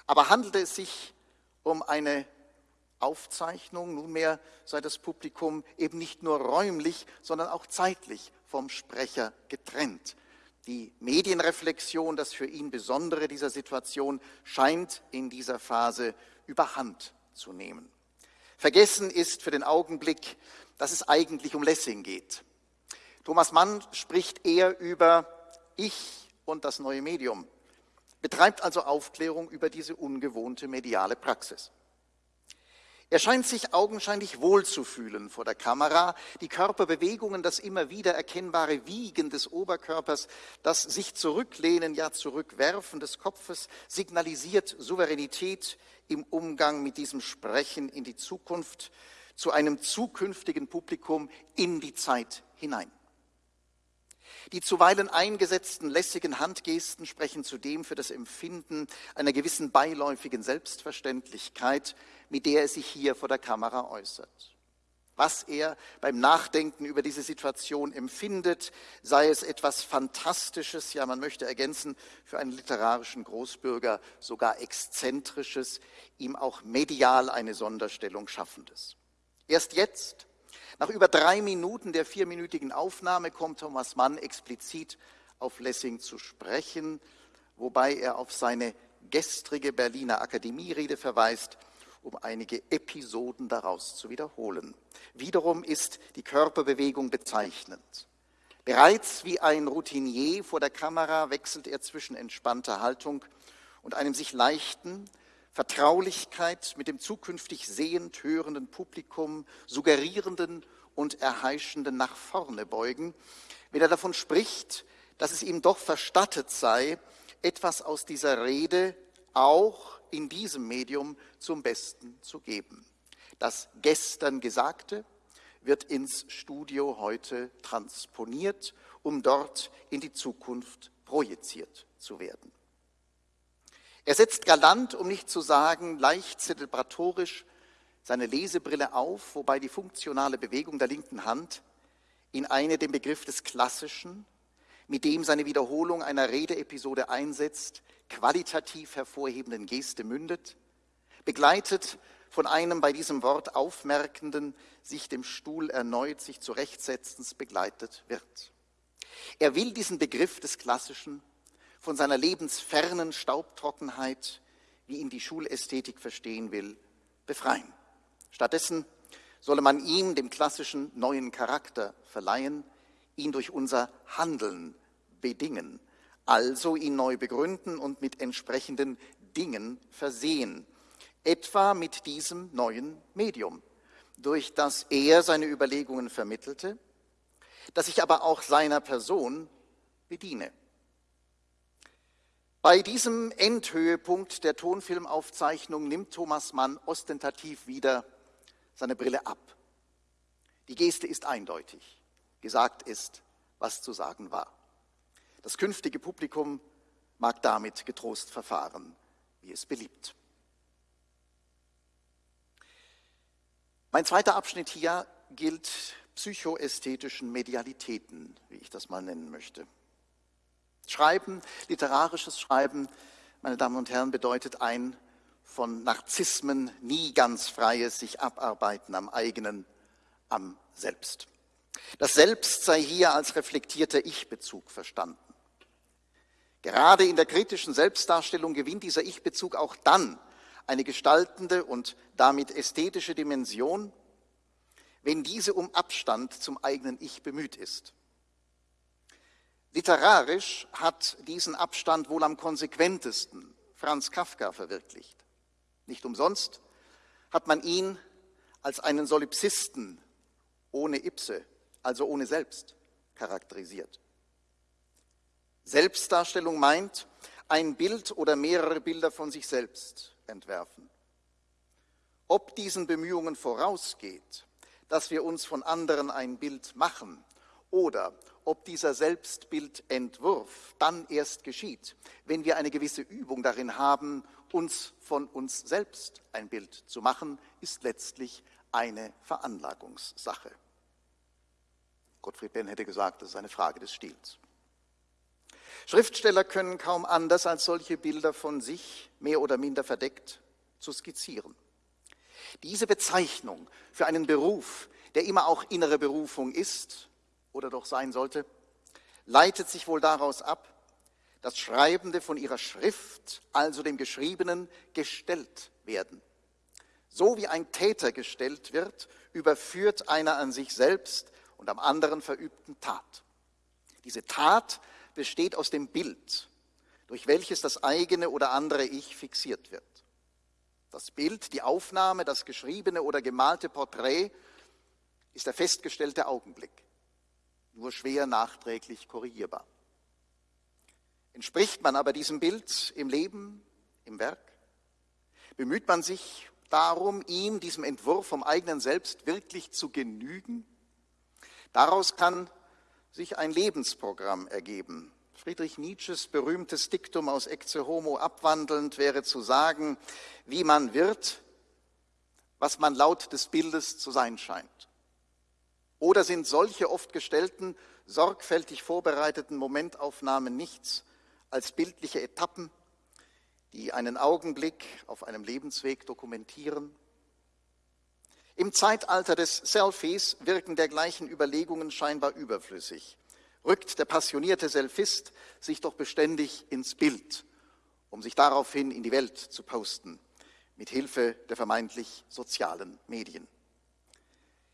Aber handelte es sich um eine Aufzeichnung, nunmehr sei das Publikum eben nicht nur räumlich, sondern auch zeitlich vom Sprecher getrennt. Die Medienreflexion, das für ihn Besondere dieser Situation, scheint in dieser Phase überhand zu nehmen. Vergessen ist für den Augenblick, dass es eigentlich um Lessing geht. Thomas Mann spricht eher über Ich und das neue Medium, betreibt also Aufklärung über diese ungewohnte mediale Praxis. Er scheint sich augenscheinlich wohlzufühlen vor der Kamera. Die Körperbewegungen, das immer wieder erkennbare Wiegen des Oberkörpers, das sich zurücklehnen, ja zurückwerfen des Kopfes signalisiert Souveränität im Umgang mit diesem Sprechen in die Zukunft, zu einem zukünftigen Publikum in die Zeit hinein. Die zuweilen eingesetzten lässigen Handgesten sprechen zudem für das Empfinden einer gewissen beiläufigen Selbstverständlichkeit, mit der er sich hier vor der Kamera äußert. Was er beim Nachdenken über diese Situation empfindet, sei es etwas Fantastisches, ja man möchte ergänzen, für einen literarischen Großbürger sogar Exzentrisches, ihm auch medial eine Sonderstellung schaffendes. Erst jetzt, nach über drei Minuten der vierminütigen Aufnahme kommt Thomas Mann explizit auf Lessing zu sprechen, wobei er auf seine gestrige Berliner Akademierede verweist, um einige Episoden daraus zu wiederholen. Wiederum ist die Körperbewegung bezeichnend. Bereits wie ein Routinier vor der Kamera wechselt er zwischen entspannter Haltung und einem sich leichten, Vertraulichkeit mit dem zukünftig sehend hörenden Publikum, suggerierenden und erheischenden nach vorne beugen, wenn er davon spricht, dass es ihm doch verstattet sei, etwas aus dieser Rede auch in diesem Medium zum Besten zu geben. Das gestern Gesagte wird ins Studio heute transponiert, um dort in die Zukunft projiziert zu werden. Er setzt galant, um nicht zu sagen leicht zelebratorisch, seine Lesebrille auf, wobei die funktionale Bewegung der linken Hand in eine den Begriff des Klassischen, mit dem seine Wiederholung einer Redeepisode einsetzt, qualitativ hervorhebenden Geste mündet, begleitet von einem bei diesem Wort aufmerkenden, sich dem Stuhl erneut sich zurechtsetzens begleitet wird. Er will diesen Begriff des Klassischen von seiner lebensfernen Staubtrockenheit, wie ihn die Schulästhetik verstehen will, befreien. Stattdessen solle man ihm, dem klassischen, neuen Charakter verleihen, ihn durch unser Handeln bedingen, also ihn neu begründen und mit entsprechenden Dingen versehen, etwa mit diesem neuen Medium, durch das er seine Überlegungen vermittelte, das ich aber auch seiner Person bediene. Bei diesem Endhöhepunkt der Tonfilmaufzeichnung nimmt Thomas Mann ostentativ wieder seine Brille ab. Die Geste ist eindeutig. Gesagt ist, was zu sagen war. Das künftige Publikum mag damit getrost verfahren, wie es beliebt. Mein zweiter Abschnitt hier gilt psychoästhetischen Medialitäten, wie ich das mal nennen möchte. Schreiben, literarisches Schreiben, meine Damen und Herren, bedeutet ein von Narzissmen nie ganz freies sich abarbeiten am eigenen, am Selbst. Das Selbst sei hier als reflektierter Ich-Bezug verstanden. Gerade in der kritischen Selbstdarstellung gewinnt dieser Ich-Bezug auch dann eine gestaltende und damit ästhetische Dimension, wenn diese um Abstand zum eigenen Ich bemüht ist. Literarisch hat diesen Abstand wohl am konsequentesten Franz Kafka verwirklicht. Nicht umsonst hat man ihn als einen Solipsisten ohne Ipse, also ohne Selbst, charakterisiert. Selbstdarstellung meint, ein Bild oder mehrere Bilder von sich selbst entwerfen. Ob diesen Bemühungen vorausgeht, dass wir uns von anderen ein Bild machen oder ob dieser Selbstbildentwurf dann erst geschieht, wenn wir eine gewisse Übung darin haben, uns von uns selbst ein Bild zu machen, ist letztlich eine Veranlagungssache. Gottfried Benn hätte gesagt, das ist eine Frage des Stils. Schriftsteller können kaum anders, als solche Bilder von sich, mehr oder minder verdeckt, zu skizzieren. Diese Bezeichnung für einen Beruf, der immer auch innere Berufung ist oder doch sein sollte, leitet sich wohl daraus ab, dass Schreibende von ihrer Schrift, also dem Geschriebenen, gestellt werden. So wie ein Täter gestellt wird, überführt einer an sich selbst und am anderen verübten Tat. Diese Tat besteht aus dem Bild, durch welches das eigene oder andere Ich fixiert wird. Das Bild, die Aufnahme, das geschriebene oder gemalte Porträt ist der festgestellte Augenblick, nur schwer nachträglich korrigierbar. Entspricht man aber diesem Bild im Leben, im Werk? Bemüht man sich darum, ihm, diesem Entwurf vom eigenen Selbst wirklich zu genügen? Daraus kann sich ein Lebensprogramm ergeben. Friedrich Nietzsches berühmtes Diktum aus Ecce Homo abwandelnd wäre zu sagen, wie man wird, was man laut des Bildes zu sein scheint. Oder sind solche oft gestellten, sorgfältig vorbereiteten Momentaufnahmen nichts als bildliche Etappen, die einen Augenblick auf einem Lebensweg dokumentieren? Im Zeitalter des Selfies wirken dergleichen Überlegungen scheinbar überflüssig. Rückt der passionierte Selfist sich doch beständig ins Bild, um sich daraufhin in die Welt zu posten, mit Hilfe der vermeintlich sozialen Medien.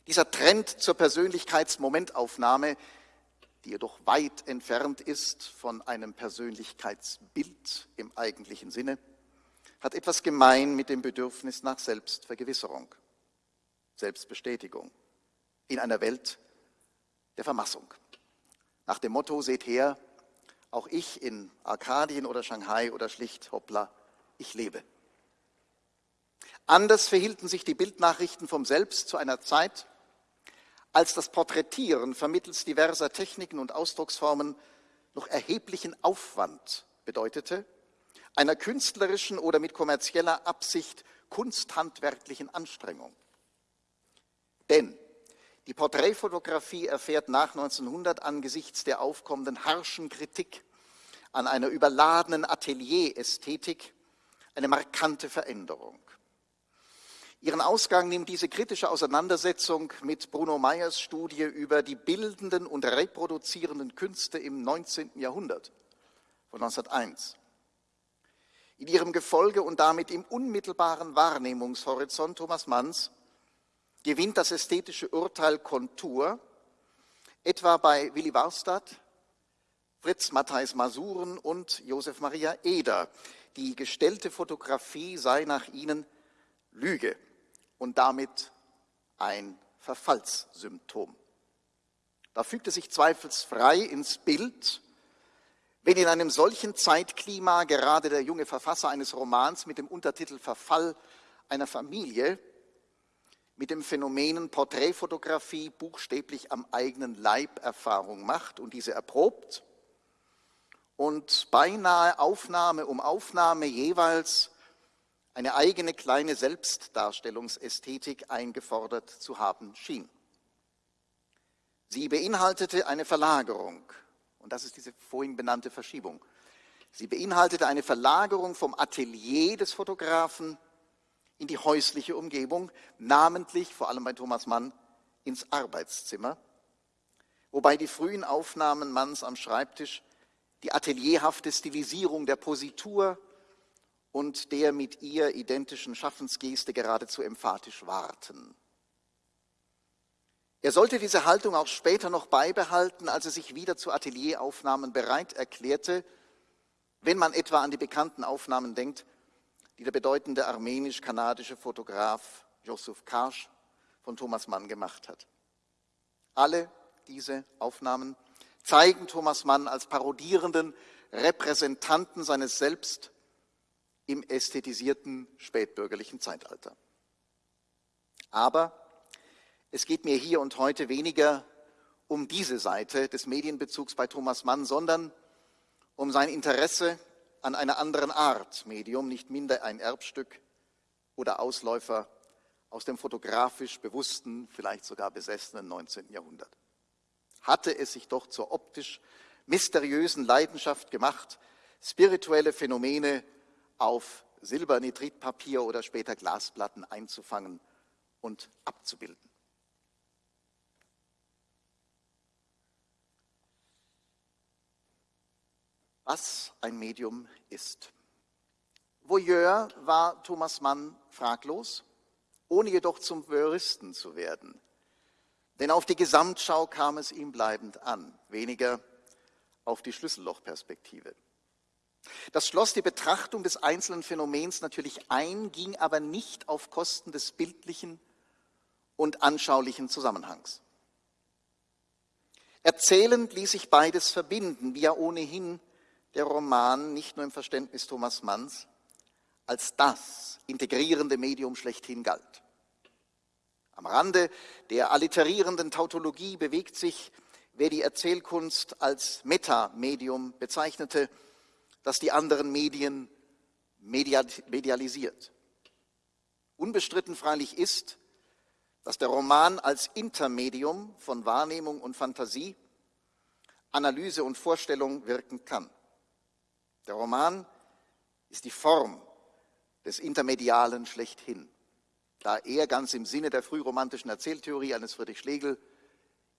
Dieser Trend zur Persönlichkeitsmomentaufnahme, die jedoch weit entfernt ist von einem Persönlichkeitsbild im eigentlichen Sinne, hat etwas gemein mit dem Bedürfnis nach Selbstvergewisserung. Selbstbestätigung in einer Welt der Vermassung. Nach dem Motto, seht her, auch ich in Arkadien oder Shanghai oder schlicht, hoppla, ich lebe. Anders verhielten sich die Bildnachrichten vom Selbst zu einer Zeit, als das Porträtieren vermittels diverser Techniken und Ausdrucksformen noch erheblichen Aufwand bedeutete, einer künstlerischen oder mit kommerzieller Absicht kunsthandwerklichen Anstrengung. Denn die Porträtfotografie erfährt nach 1900 angesichts der aufkommenden harschen Kritik an einer überladenen Atelierästhetik eine markante Veränderung. Ihren Ausgang nimmt diese kritische Auseinandersetzung mit Bruno Meyers Studie über die bildenden und reproduzierenden Künste im 19. Jahrhundert von 1901. In ihrem Gefolge und damit im unmittelbaren Wahrnehmungshorizont Thomas Manns gewinnt das ästhetische Urteil Kontur, etwa bei Willy Warstadt, Fritz Matthijs Masuren und Josef Maria Eder. Die gestellte Fotografie sei nach ihnen Lüge und damit ein Verfallssymptom. Da fügt es sich zweifelsfrei ins Bild, wenn in einem solchen Zeitklima gerade der junge Verfasser eines Romans mit dem Untertitel Verfall einer Familie mit dem Phänomenen Porträtfotografie buchstäblich am eigenen Leib Erfahrung macht und diese erprobt und beinahe Aufnahme um Aufnahme jeweils eine eigene kleine Selbstdarstellungsästhetik eingefordert zu haben schien. Sie beinhaltete eine Verlagerung, und das ist diese vorhin benannte Verschiebung. Sie beinhaltete eine Verlagerung vom Atelier des Fotografen in die häusliche Umgebung, namentlich, vor allem bei Thomas Mann, ins Arbeitszimmer, wobei die frühen Aufnahmen Manns am Schreibtisch die atelierhafte Stilisierung der Positur und der mit ihr identischen Schaffensgeste geradezu emphatisch warten. Er sollte diese Haltung auch später noch beibehalten, als er sich wieder zu Atelieraufnahmen bereit erklärte, wenn man etwa an die bekannten Aufnahmen denkt, die der bedeutende armenisch-kanadische Fotograf Josef Karsch von Thomas Mann gemacht hat. Alle diese Aufnahmen zeigen Thomas Mann als parodierenden Repräsentanten seines Selbst im ästhetisierten spätbürgerlichen Zeitalter. Aber es geht mir hier und heute weniger um diese Seite des Medienbezugs bei Thomas Mann, sondern um sein Interesse an einer anderen Art Medium, nicht minder ein Erbstück oder Ausläufer aus dem fotografisch bewussten, vielleicht sogar besessenen 19. Jahrhundert. Hatte es sich doch zur optisch mysteriösen Leidenschaft gemacht, spirituelle Phänomene auf Silbernitritpapier oder später Glasplatten einzufangen und abzubilden. was ein Medium ist. Voyeur war Thomas Mann fraglos, ohne jedoch zum Voyeuristen zu werden. Denn auf die Gesamtschau kam es ihm bleibend an, weniger auf die Schlüssellochperspektive. Das schloss die Betrachtung des einzelnen Phänomens natürlich ein, ging aber nicht auf Kosten des bildlichen und anschaulichen Zusammenhangs. Erzählend ließ sich beides verbinden, wie ja ohnehin der Roman nicht nur im Verständnis Thomas Manns als das integrierende Medium schlechthin galt. Am Rande der alliterierenden Tautologie bewegt sich, wer die Erzählkunst als Metamedium bezeichnete, das die anderen Medien medialisiert. Unbestritten freilich ist, dass der Roman als Intermedium von Wahrnehmung und Fantasie, Analyse und Vorstellung wirken kann. Der Roman ist die Form des Intermedialen schlechthin, da er ganz im Sinne der frühromantischen Erzähltheorie eines Friedrich Schlegel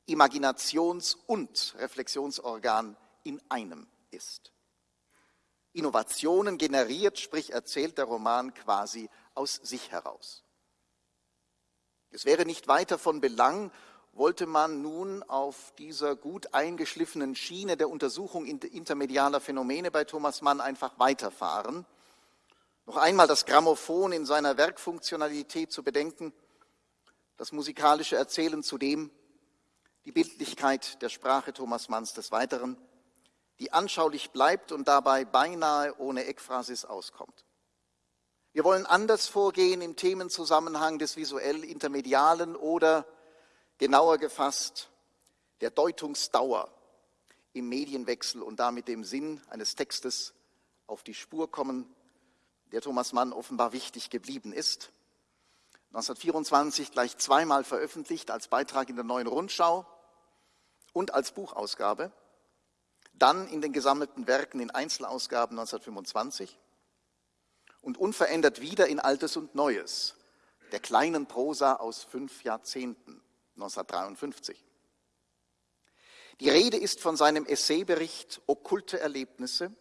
Imaginations- und Reflexionsorgan in einem ist. Innovationen generiert, sprich erzählt der Roman quasi aus sich heraus. Es wäre nicht weiter von Belang, wollte man nun auf dieser gut eingeschliffenen Schiene der Untersuchung intermedialer Phänomene bei Thomas Mann einfach weiterfahren. Noch einmal das Grammophon in seiner Werkfunktionalität zu bedenken, das musikalische Erzählen zudem, die Bildlichkeit der Sprache Thomas Manns des Weiteren, die anschaulich bleibt und dabei beinahe ohne Ekphrasis auskommt. Wir wollen anders vorgehen im Themenzusammenhang des visuell Intermedialen oder genauer gefasst der Deutungsdauer im Medienwechsel und damit dem Sinn eines Textes auf die Spur kommen, der Thomas Mann offenbar wichtig geblieben ist. 1924 gleich zweimal veröffentlicht als Beitrag in der Neuen Rundschau und als Buchausgabe, dann in den gesammelten Werken in Einzelausgaben 1925 und unverändert wieder in Altes und Neues, der kleinen Prosa aus fünf Jahrzehnten. 1953. Die Rede ist von seinem Essaybericht Okkulte Erlebnisse,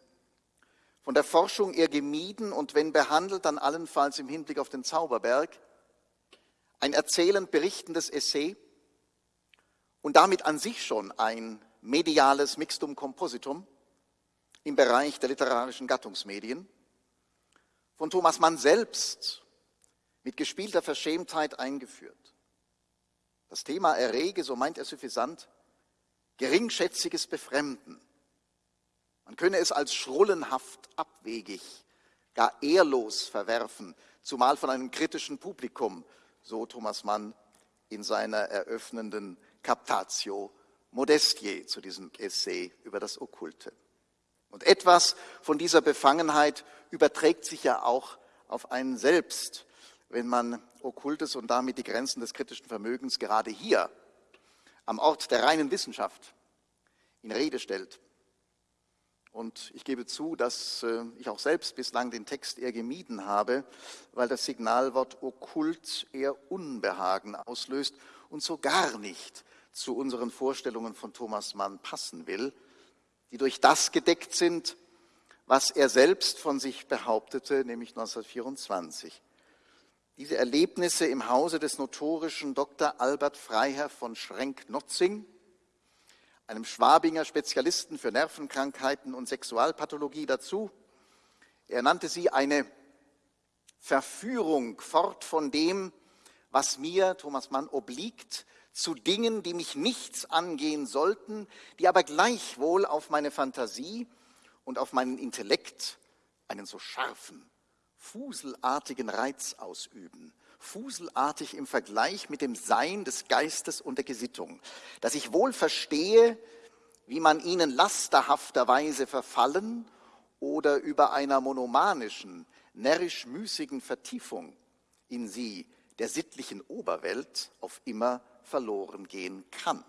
von der Forschung eher gemieden und wenn behandelt, dann allenfalls im Hinblick auf den Zauberberg, ein erzählend berichtendes Essay und damit an sich schon ein mediales Mixtum Compositum im Bereich der literarischen Gattungsmedien, von Thomas Mann selbst mit gespielter Verschämtheit eingeführt. Das Thema errege, so meint er suffisant, geringschätziges Befremden. Man könne es als schrullenhaft abwegig, gar ehrlos verwerfen, zumal von einem kritischen Publikum, so Thomas Mann in seiner eröffnenden Captatio Modestier zu diesem Essay über das Okkulte. Und etwas von dieser Befangenheit überträgt sich ja auch auf einen selbst, wenn man Okkultes und damit die Grenzen des kritischen Vermögens gerade hier am Ort der reinen Wissenschaft in Rede stellt. Und ich gebe zu, dass äh, ich auch selbst bislang den Text eher gemieden habe, weil das Signalwort okkult eher Unbehagen auslöst und so gar nicht zu unseren Vorstellungen von Thomas Mann passen will, die durch das gedeckt sind, was er selbst von sich behauptete, nämlich 1924. Diese Erlebnisse im Hause des notorischen Dr. Albert Freiherr von Schrenk-Notzing, einem Schwabinger Spezialisten für Nervenkrankheiten und Sexualpathologie dazu. Er nannte sie eine Verführung fort von dem, was mir, Thomas Mann, obliegt, zu Dingen, die mich nichts angehen sollten, die aber gleichwohl auf meine Fantasie und auf meinen Intellekt einen so scharfen, fuselartigen Reiz ausüben, fuselartig im Vergleich mit dem Sein des Geistes und der Gesittung, dass ich wohl verstehe, wie man ihnen lasterhafterweise verfallen oder über einer monomanischen, närrisch-müßigen Vertiefung in sie der sittlichen Oberwelt auf immer verloren gehen kann.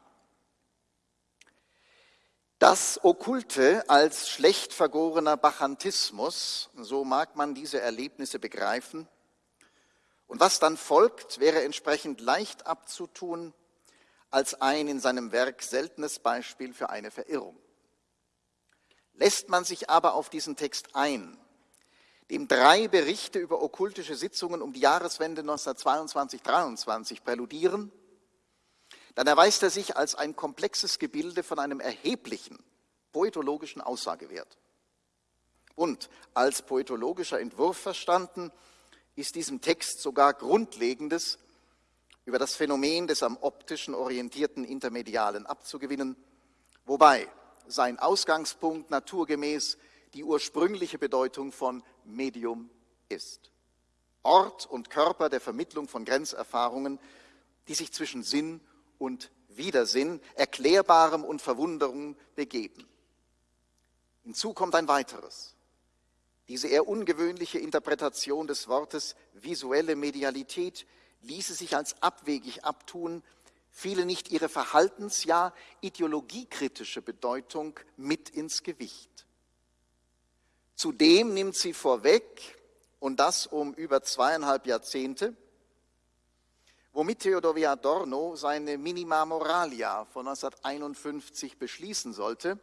Das Okkulte als schlecht vergorener Bachantismus, so mag man diese Erlebnisse begreifen. Und was dann folgt, wäre entsprechend leicht abzutun als ein in seinem Werk seltenes Beispiel für eine Verirrung. Lässt man sich aber auf diesen Text ein, dem drei Berichte über okkultische Sitzungen um die Jahreswende 1922-23 präludieren, dann erweist er sich als ein komplexes Gebilde von einem erheblichen poetologischen Aussagewert. Und als poetologischer Entwurf verstanden, ist diesem Text sogar Grundlegendes über das Phänomen des am optischen orientierten Intermedialen abzugewinnen, wobei sein Ausgangspunkt naturgemäß die ursprüngliche Bedeutung von Medium ist. Ort und Körper der Vermittlung von Grenzerfahrungen, die sich zwischen Sinn und Widersinn, Erklärbarem und Verwunderung begeben. Hinzu kommt ein weiteres. Diese eher ungewöhnliche Interpretation des Wortes visuelle Medialität ließe sich als abwegig abtun, fiele nicht ihre verhaltens-, ja ideologiekritische Bedeutung mit ins Gewicht. Zudem nimmt sie vorweg, und das um über zweieinhalb Jahrzehnte, womit Theodor W. Adorno seine Minima Moralia von 1951 beschließen sollte,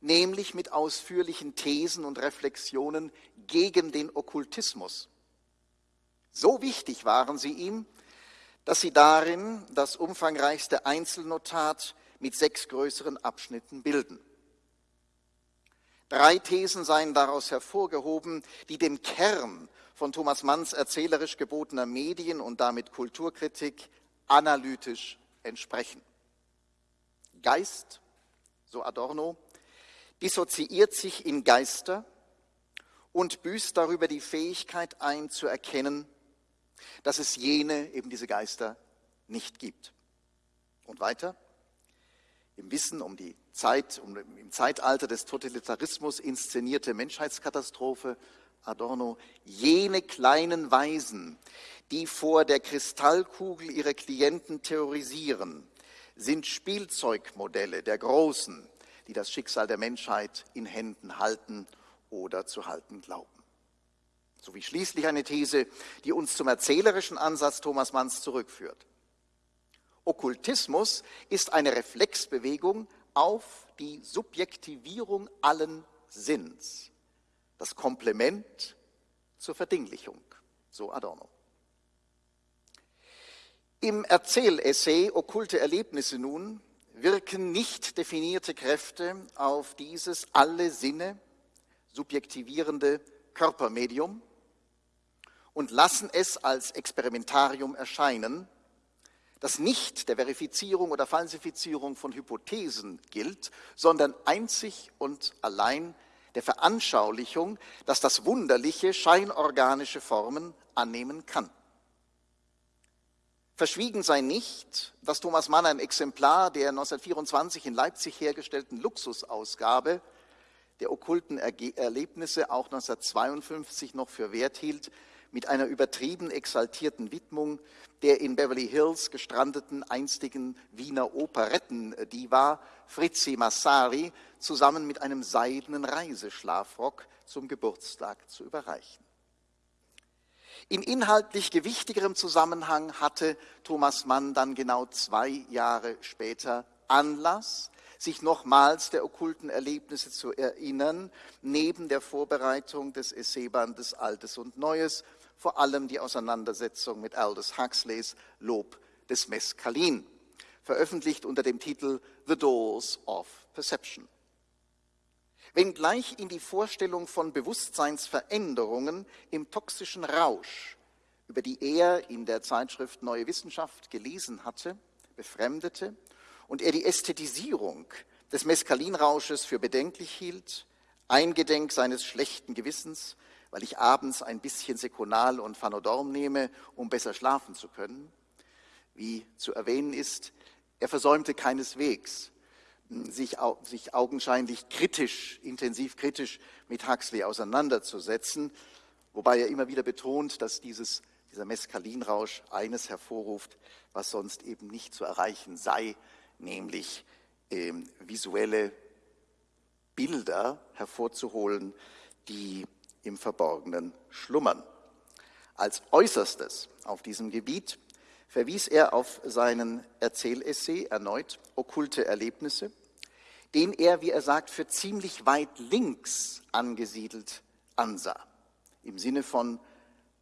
nämlich mit ausführlichen Thesen und Reflexionen gegen den Okkultismus. So wichtig waren sie ihm, dass sie darin das umfangreichste Einzelnotat mit sechs größeren Abschnitten bilden. Drei Thesen seien daraus hervorgehoben, die dem Kern von Thomas Manns erzählerisch gebotener Medien- und damit Kulturkritik analytisch entsprechen. Geist, so Adorno, dissoziiert sich in Geister und büßt darüber die Fähigkeit ein, zu erkennen, dass es jene, eben diese Geister, nicht gibt. Und weiter, im Wissen um die Zeit, um im Zeitalter des Totalitarismus inszenierte Menschheitskatastrophe Adorno, jene kleinen Weisen, die vor der Kristallkugel ihre Klienten terrorisieren, sind Spielzeugmodelle der Großen, die das Schicksal der Menschheit in Händen halten oder zu halten glauben. Sowie schließlich eine These, die uns zum erzählerischen Ansatz Thomas Manns zurückführt. Okkultismus ist eine Reflexbewegung auf die Subjektivierung allen Sinns das Komplement zur Verdinglichung, so Adorno. Im Erzählessay Okkulte Erlebnisse nun wirken nicht definierte Kräfte auf dieses alle Sinne subjektivierende Körpermedium und lassen es als Experimentarium erscheinen, das nicht der Verifizierung oder Falsifizierung von Hypothesen gilt, sondern einzig und allein der Veranschaulichung, dass das Wunderliche scheinorganische Formen annehmen kann. Verschwiegen sei nicht, dass Thomas Mann ein Exemplar der 1924 in Leipzig hergestellten Luxusausgabe der okkulten Erlebnisse auch 1952 noch für wert hielt, mit einer übertrieben exaltierten Widmung der in Beverly Hills gestrandeten einstigen Wiener Operettendiva Fritzi Massari zusammen mit einem seidenen Reiseschlafrock zum Geburtstag zu überreichen. In inhaltlich gewichtigerem Zusammenhang hatte Thomas Mann dann genau zwei Jahre später Anlass, sich nochmals der okkulten Erlebnisse zu erinnern, neben der Vorbereitung des Essaybandes Altes und Neues, vor allem die Auseinandersetzung mit Aldous Huxleys Lob des Mescalin, veröffentlicht unter dem Titel The Doors of Perception. Wenngleich in die Vorstellung von Bewusstseinsveränderungen im toxischen Rausch, über die er in der Zeitschrift Neue Wissenschaft gelesen hatte, befremdete und er die Ästhetisierung des Meskalinrausches für bedenklich hielt, eingedenk seines schlechten Gewissens, weil ich abends ein bisschen Sekonal und Phanodorm nehme, um besser schlafen zu können. Wie zu erwähnen ist, er versäumte keineswegs, sich, sich augenscheinlich kritisch, intensiv kritisch mit Huxley auseinanderzusetzen, wobei er immer wieder betont, dass dieses, dieser Meskalinrausch eines hervorruft, was sonst eben nicht zu erreichen sei, nämlich ähm, visuelle Bilder hervorzuholen, die im Verborgenen schlummern. Als Äußerstes auf diesem Gebiet verwies er auf seinen Erzählessay erneut Okkulte Erlebnisse, den er, wie er sagt, für ziemlich weit links angesiedelt ansah, im Sinne von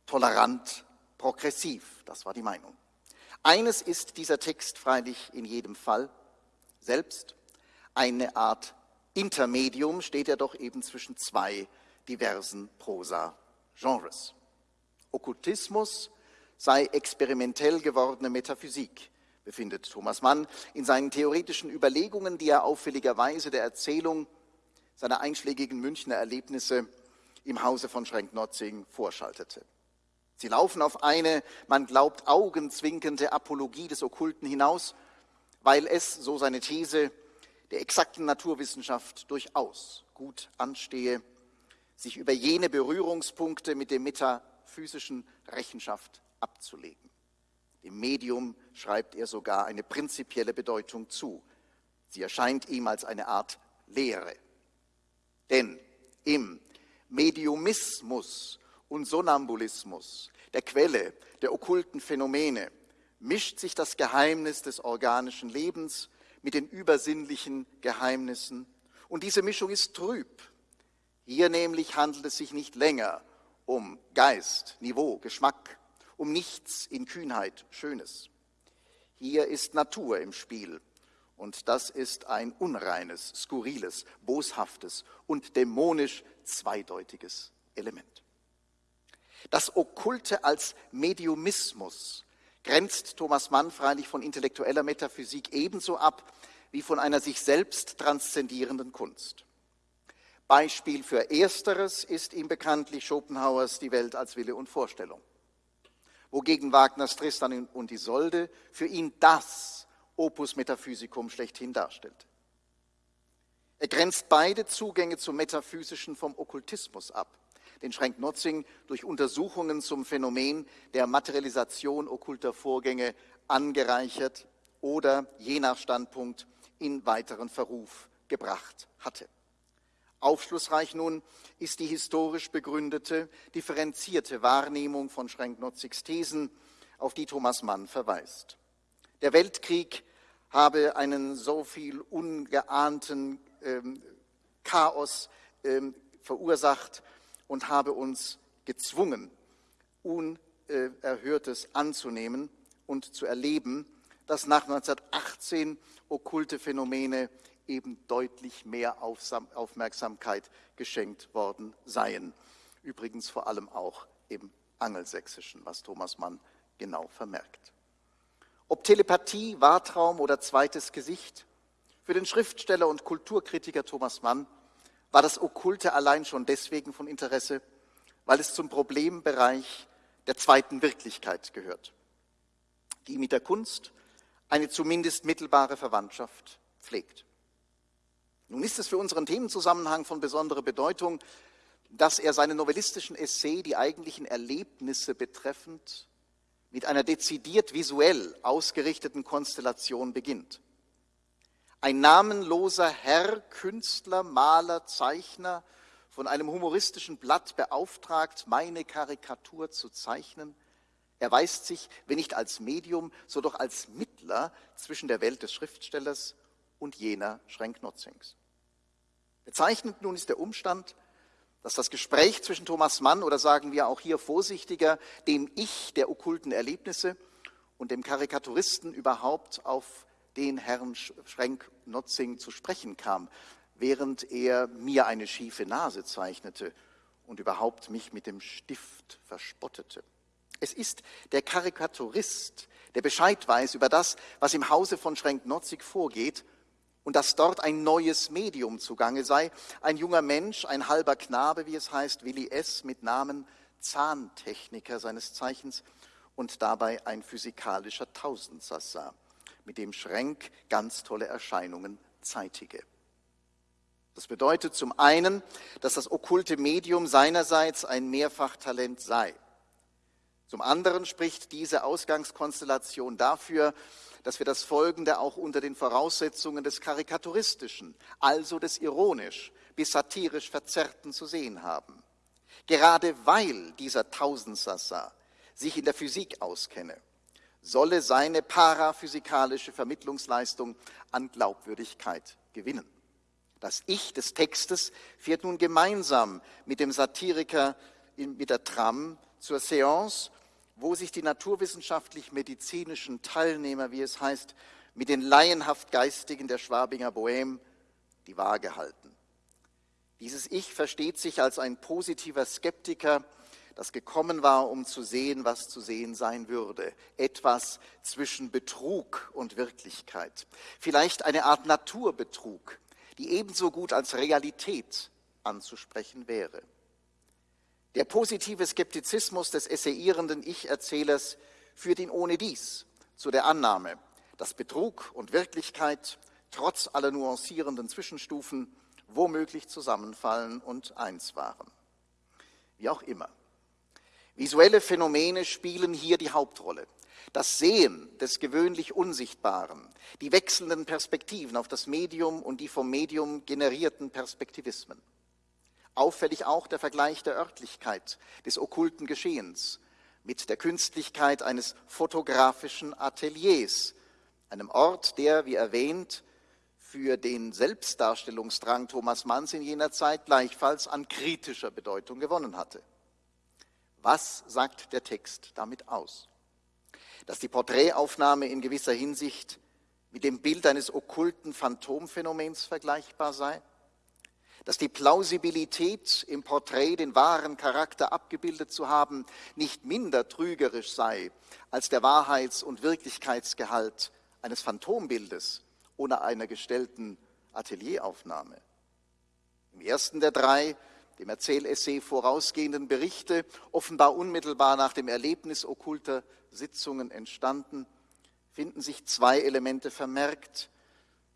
tolerant, progressiv, das war die Meinung. Eines ist dieser Text freilich in jedem Fall selbst, eine Art Intermedium steht er doch eben zwischen zwei diversen Prosa-Genres. Okkultismus sei experimentell gewordene Metaphysik, befindet Thomas Mann in seinen theoretischen Überlegungen, die er auffälligerweise der Erzählung seiner einschlägigen Münchner Erlebnisse im Hause von Schrenk-Notzing vorschaltete. Sie laufen auf eine, man glaubt, augenzwinkernde Apologie des Okkulten hinaus, weil es, so seine These, der exakten Naturwissenschaft durchaus gut anstehe, sich über jene Berührungspunkte mit dem metaphysischen Rechenschaft abzulegen. Dem Medium schreibt er sogar eine prinzipielle Bedeutung zu. Sie erscheint ihm als eine Art Lehre. Denn im Mediumismus und Sonambulismus, der Quelle der okkulten Phänomene, mischt sich das Geheimnis des organischen Lebens mit den übersinnlichen Geheimnissen. Und diese Mischung ist trüb. Hier nämlich handelt es sich nicht länger um Geist, Niveau, Geschmack, um nichts in Kühnheit, Schönes. Hier ist Natur im Spiel und das ist ein unreines, skurriles, boshaftes und dämonisch zweideutiges Element. Das Okkulte als Mediumismus grenzt Thomas Mann freilich von intellektueller Metaphysik ebenso ab wie von einer sich selbst transzendierenden Kunst. Beispiel für Ersteres ist ihm bekanntlich Schopenhauers Die Welt als Wille und Vorstellung wogegen Wagners Tristan und Isolde für ihn das Opus Metaphysicum schlechthin darstellt. Er grenzt beide Zugänge zum Metaphysischen vom Okkultismus ab, den Schrenk-Notzing durch Untersuchungen zum Phänomen der Materialisation okkulter Vorgänge angereichert oder je nach Standpunkt in weiteren Verruf gebracht hatte. Aufschlussreich nun ist die historisch begründete, differenzierte Wahrnehmung von Schrenk-Notzigs Thesen, auf die Thomas Mann verweist. Der Weltkrieg habe einen so viel ungeahnten ähm, Chaos ähm, verursacht und habe uns gezwungen, Unerhörtes anzunehmen und zu erleben, dass nach 1918 okkulte Phänomene eben deutlich mehr Aufmerksamkeit geschenkt worden seien. Übrigens vor allem auch im Angelsächsischen, was Thomas Mann genau vermerkt. Ob Telepathie, Wahrtraum oder zweites Gesicht, für den Schriftsteller und Kulturkritiker Thomas Mann war das Okkulte allein schon deswegen von Interesse, weil es zum Problembereich der zweiten Wirklichkeit gehört, die mit der Kunst eine zumindest mittelbare Verwandtschaft pflegt. Nun ist es für unseren Themenzusammenhang von besonderer Bedeutung, dass er seine novellistischen Essay, die eigentlichen Erlebnisse betreffend, mit einer dezidiert visuell ausgerichteten Konstellation beginnt. Ein namenloser Herr, Künstler, Maler, Zeichner, von einem humoristischen Blatt beauftragt, meine Karikatur zu zeichnen. Er weist sich, wenn nicht als Medium, so doch als Mittler zwischen der Welt des Schriftstellers und jener Schrenk-Notzings. Bezeichnend nun ist der Umstand, dass das Gespräch zwischen Thomas Mann oder sagen wir auch hier vorsichtiger dem Ich der okkulten Erlebnisse und dem Karikaturisten überhaupt auf den Herrn Schrenk-Notzing zu sprechen kam, während er mir eine schiefe Nase zeichnete und überhaupt mich mit dem Stift verspottete. Es ist der Karikaturist, der Bescheid weiß über das, was im Hause von Schrenk-Notzig vorgeht und dass dort ein neues Medium zugange sei. Ein junger Mensch, ein halber Knabe, wie es heißt, Willi S. mit Namen Zahntechniker seines Zeichens und dabei ein physikalischer Tausendsassa, mit dem Schrenk ganz tolle Erscheinungen zeitige. Das bedeutet zum einen, dass das okkulte Medium seinerseits ein Mehrfachtalent sei. Zum anderen spricht diese Ausgangskonstellation dafür, dass wir das Folgende auch unter den Voraussetzungen des Karikaturistischen, also des ironisch bis satirisch Verzerrten zu sehen haben. Gerade weil dieser Tausendsassa sich in der Physik auskenne, solle seine paraphysikalische Vermittlungsleistung an Glaubwürdigkeit gewinnen. Das Ich des Textes fährt nun gemeinsam mit dem Satiriker mit der Tram zur Seance, wo sich die naturwissenschaftlich-medizinischen Teilnehmer, wie es heißt, mit den laienhaft Geistigen der Schwabinger Bohème die Waage halten. Dieses Ich versteht sich als ein positiver Skeptiker, das gekommen war, um zu sehen, was zu sehen sein würde. Etwas zwischen Betrug und Wirklichkeit. Vielleicht eine Art Naturbetrug, die ebenso gut als Realität anzusprechen wäre. Der positive Skeptizismus des essayierenden Ich-Erzählers führt ihn ohne dies zu der Annahme, dass Betrug und Wirklichkeit trotz aller nuancierenden Zwischenstufen womöglich zusammenfallen und eins waren. Wie auch immer. Visuelle Phänomene spielen hier die Hauptrolle. Das Sehen des gewöhnlich Unsichtbaren, die wechselnden Perspektiven auf das Medium und die vom Medium generierten Perspektivismen. Auffällig auch der Vergleich der Örtlichkeit des okkulten Geschehens mit der Künstlichkeit eines fotografischen Ateliers, einem Ort, der, wie erwähnt, für den Selbstdarstellungsdrang Thomas Manns in jener Zeit gleichfalls an kritischer Bedeutung gewonnen hatte. Was sagt der Text damit aus? dass die Porträtaufnahme in gewisser Hinsicht mit dem Bild eines okkulten Phantomphänomens vergleichbar sei, dass die Plausibilität im Porträt den wahren Charakter abgebildet zu haben nicht minder trügerisch sei als der Wahrheits- und Wirklichkeitsgehalt eines Phantombildes oder einer gestellten Atelieraufnahme. Im ersten der drei dem Erzählessay vorausgehenden Berichte, offenbar unmittelbar nach dem Erlebnis okkulter Sitzungen entstanden, finden sich zwei Elemente vermerkt,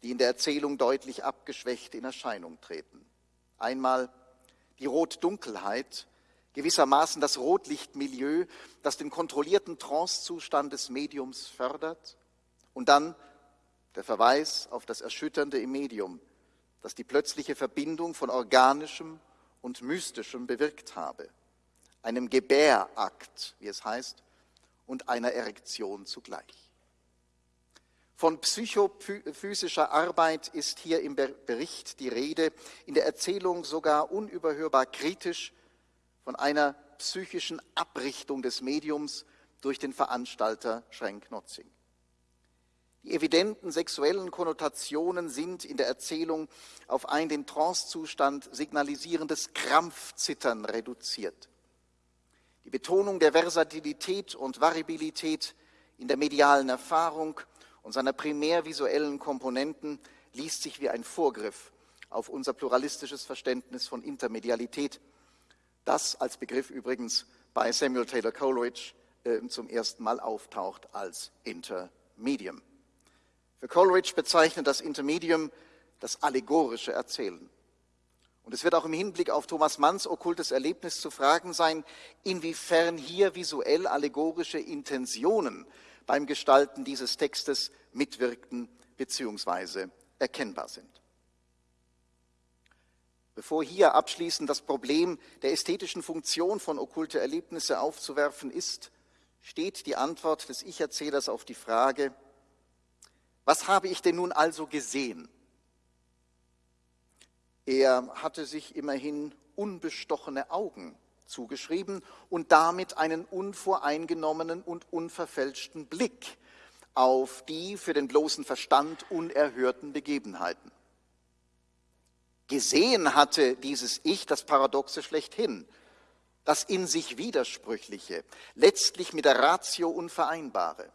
die in der Erzählung deutlich abgeschwächt in Erscheinung treten. Einmal die Rot-Dunkelheit, gewissermaßen das Rotlichtmilieu, das den kontrollierten Trancezustand des Mediums fördert, und dann der Verweis auf das Erschütternde im Medium, das die plötzliche Verbindung von organischem und Mystischem bewirkt habe, einem Gebärakt, wie es heißt, und einer Erektion zugleich. Von psychophysischer Arbeit ist hier im Bericht die Rede, in der Erzählung sogar unüberhörbar kritisch von einer psychischen Abrichtung des Mediums durch den Veranstalter Schrenk-Notzing. Die evidenten sexuellen Konnotationen sind in der Erzählung auf ein den Trancezustand signalisierendes Krampfzittern reduziert. Die Betonung der Versatilität und Variabilität in der medialen Erfahrung und seiner primär visuellen Komponenten liest sich wie ein Vorgriff auf unser pluralistisches Verständnis von Intermedialität, das als Begriff übrigens bei Samuel Taylor Coleridge äh, zum ersten Mal auftaucht als Intermedium. Für Coleridge bezeichnet das Intermedium das allegorische Erzählen. Und es wird auch im Hinblick auf Thomas Manns okkultes Erlebnis zu fragen sein, inwiefern hier visuell allegorische Intentionen beim Gestalten dieses Textes mitwirkten bzw. erkennbar sind. Bevor hier abschließend das Problem der ästhetischen Funktion von okkulte Erlebnisse aufzuwerfen ist, steht die Antwort des Ich-Erzählers auf die Frage, was habe ich denn nun also gesehen? Er hatte sich immerhin unbestochene Augen zugeschrieben und damit einen unvoreingenommenen und unverfälschten Blick auf die für den bloßen Verstand unerhörten Begebenheiten. Gesehen hatte dieses Ich das Paradoxe schlechthin, das in sich Widersprüchliche, letztlich mit der Ratio Unvereinbare.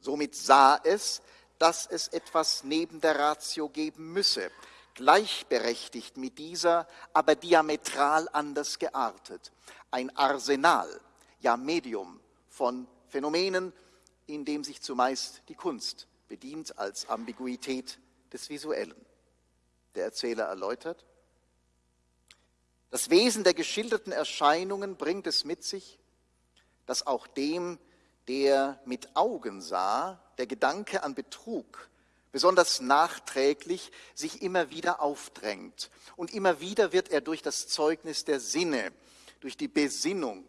Somit sah es, dass es etwas neben der Ratio geben müsse, gleichberechtigt mit dieser, aber diametral anders geartet. Ein Arsenal, ja Medium von Phänomenen, in dem sich zumeist die Kunst bedient als Ambiguität des Visuellen. Der Erzähler erläutert, das Wesen der geschilderten Erscheinungen bringt es mit sich, dass auch dem, der mit Augen sah, der Gedanke an Betrug besonders nachträglich sich immer wieder aufdrängt. Und immer wieder wird er durch das Zeugnis der Sinne, durch die Besinnung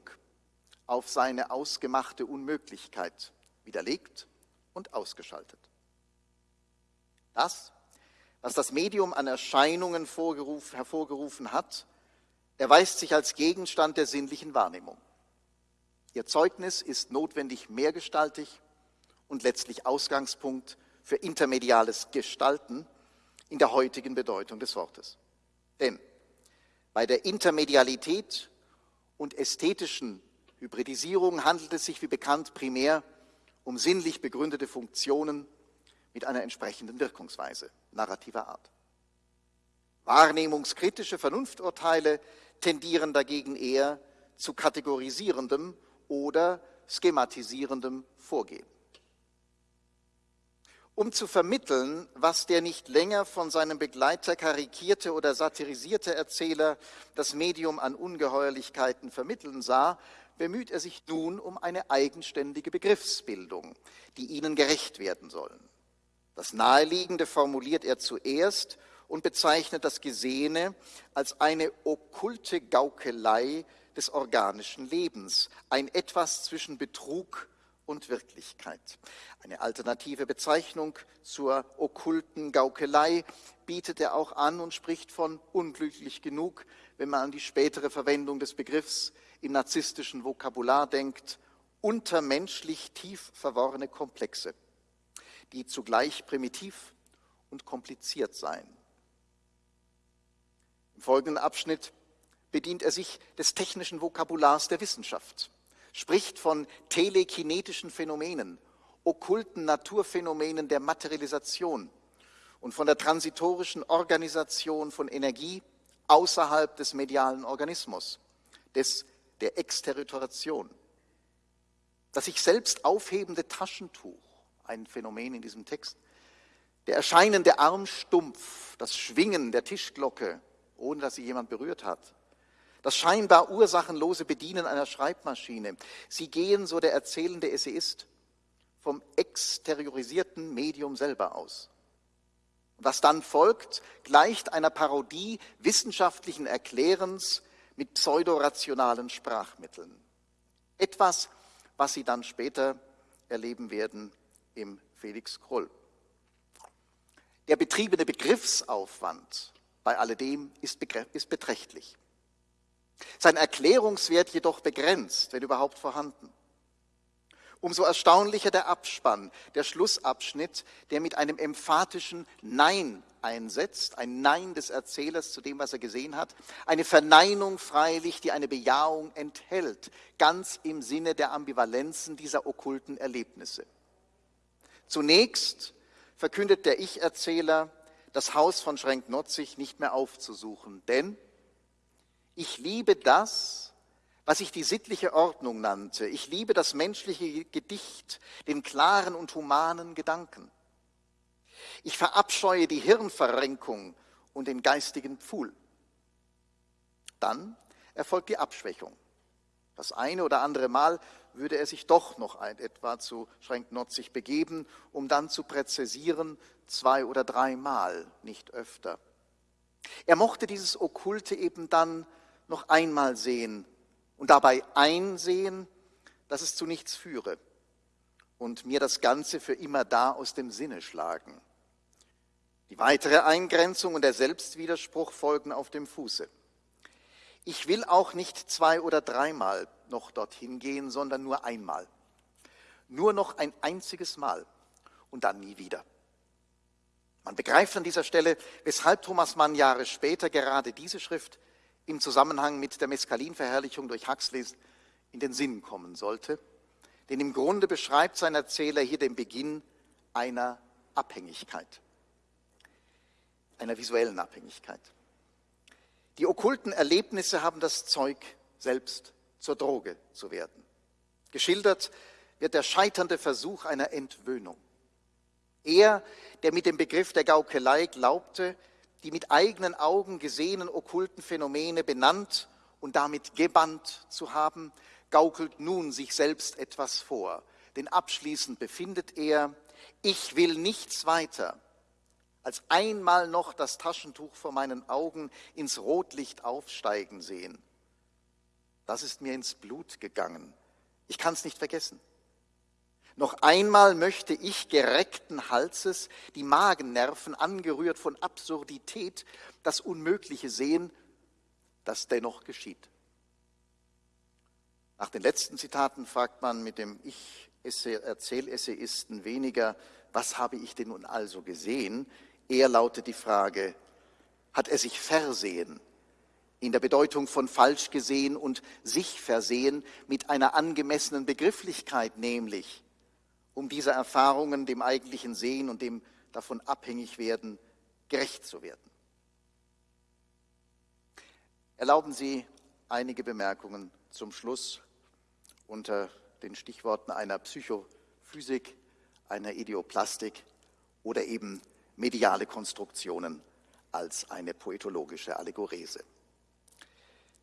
auf seine ausgemachte Unmöglichkeit widerlegt und ausgeschaltet. Das, was das Medium an Erscheinungen hervorgerufen hat, erweist sich als Gegenstand der sinnlichen Wahrnehmung. Ihr Zeugnis ist notwendig mehrgestaltig und letztlich Ausgangspunkt für intermediales Gestalten in der heutigen Bedeutung des Wortes. Denn bei der Intermedialität und ästhetischen Hybridisierung handelt es sich wie bekannt primär um sinnlich begründete Funktionen mit einer entsprechenden Wirkungsweise narrativer Art. Wahrnehmungskritische Vernunfturteile tendieren dagegen eher zu kategorisierendem oder schematisierendem Vorgehen. Um zu vermitteln, was der nicht länger von seinem Begleiter karikierte oder satirisierte Erzähler das Medium an Ungeheuerlichkeiten vermitteln sah, bemüht er sich nun um eine eigenständige Begriffsbildung, die ihnen gerecht werden soll. Das Naheliegende formuliert er zuerst und bezeichnet das Gesehene als eine okkulte Gaukelei des organischen Lebens, ein etwas zwischen Betrug und Wirklichkeit. Eine alternative Bezeichnung zur okkulten Gaukelei bietet er auch an und spricht von unglücklich genug, wenn man an die spätere Verwendung des Begriffs im narzisstischen Vokabular denkt, untermenschlich tief verworrene Komplexe, die zugleich primitiv und kompliziert seien. Im folgenden Abschnitt bedient er sich des technischen Vokabulars der Wissenschaft spricht von telekinetischen Phänomenen, okkulten Naturphänomenen der Materialisation und von der transitorischen Organisation von Energie außerhalb des medialen Organismus, des, der Exterritoration. Das sich selbst aufhebende Taschentuch, ein Phänomen in diesem Text, der erscheinende Armstumpf, das Schwingen der Tischglocke, ohne dass sie jemand berührt hat, das scheinbar ursachenlose Bedienen einer Schreibmaschine. Sie gehen, so der erzählende Essayist, vom exteriorisierten Medium selber aus. Was dann folgt, gleicht einer Parodie wissenschaftlichen Erklärens mit pseudorationalen Sprachmitteln. Etwas, was Sie dann später erleben werden im Felix Krull. Der betriebene Begriffsaufwand bei alledem ist, ist beträchtlich. Sein Erklärungswert jedoch begrenzt, wenn überhaupt vorhanden. Umso erstaunlicher der Abspann, der Schlussabschnitt, der mit einem emphatischen Nein einsetzt, ein Nein des Erzählers zu dem, was er gesehen hat, eine Verneinung freilich, die eine Bejahung enthält, ganz im Sinne der Ambivalenzen dieser okkulten Erlebnisse. Zunächst verkündet der Ich-Erzähler, das Haus von Schrenk-Notzig nicht mehr aufzusuchen, denn ich liebe das, was ich die sittliche Ordnung nannte. Ich liebe das menschliche Gedicht, den klaren und humanen Gedanken. Ich verabscheue die Hirnverrenkung und den geistigen Pfuhl. Dann erfolgt die Abschwächung. Das eine oder andere Mal würde er sich doch noch ein, etwa zu Schrenknotzig begeben, um dann zu präzisieren, zwei oder dreimal, nicht öfter. Er mochte dieses Okkulte eben dann noch einmal sehen und dabei einsehen, dass es zu nichts führe und mir das Ganze für immer da aus dem Sinne schlagen. Die weitere Eingrenzung und der Selbstwiderspruch folgen auf dem Fuße. Ich will auch nicht zwei oder dreimal noch dorthin gehen, sondern nur einmal. Nur noch ein einziges Mal und dann nie wieder. Man begreift an dieser Stelle, weshalb Thomas Mann Jahre später gerade diese Schrift im Zusammenhang mit der Meskalinverherrlichung durch Huxley in den Sinn kommen sollte. Denn im Grunde beschreibt sein Erzähler hier den Beginn einer Abhängigkeit, einer visuellen Abhängigkeit. Die okkulten Erlebnisse haben das Zeug, selbst zur Droge zu werden. Geschildert wird der scheiternde Versuch einer Entwöhnung. Er, der mit dem Begriff der Gaukelei glaubte, die mit eigenen Augen gesehenen okkulten Phänomene benannt und damit gebannt zu haben, gaukelt nun sich selbst etwas vor. Denn abschließend befindet er, ich will nichts weiter als einmal noch das Taschentuch vor meinen Augen ins Rotlicht aufsteigen sehen. Das ist mir ins Blut gegangen. Ich kann es nicht vergessen. Noch einmal möchte ich gereckten Halses, die Magennerven angerührt von Absurdität, das Unmögliche sehen, das dennoch geschieht. Nach den letzten Zitaten fragt man mit dem Ich-Erzählessayisten weniger, was habe ich denn nun also gesehen? Eher lautet die Frage, hat er sich versehen? In der Bedeutung von falsch gesehen und sich versehen mit einer angemessenen Begrifflichkeit, nämlich um dieser Erfahrungen, dem eigentlichen Sehen und dem davon abhängig werden, gerecht zu werden. Erlauben Sie einige Bemerkungen zum Schluss unter den Stichworten einer Psychophysik, einer Ideoplastik oder eben mediale Konstruktionen als eine poetologische Allegorese.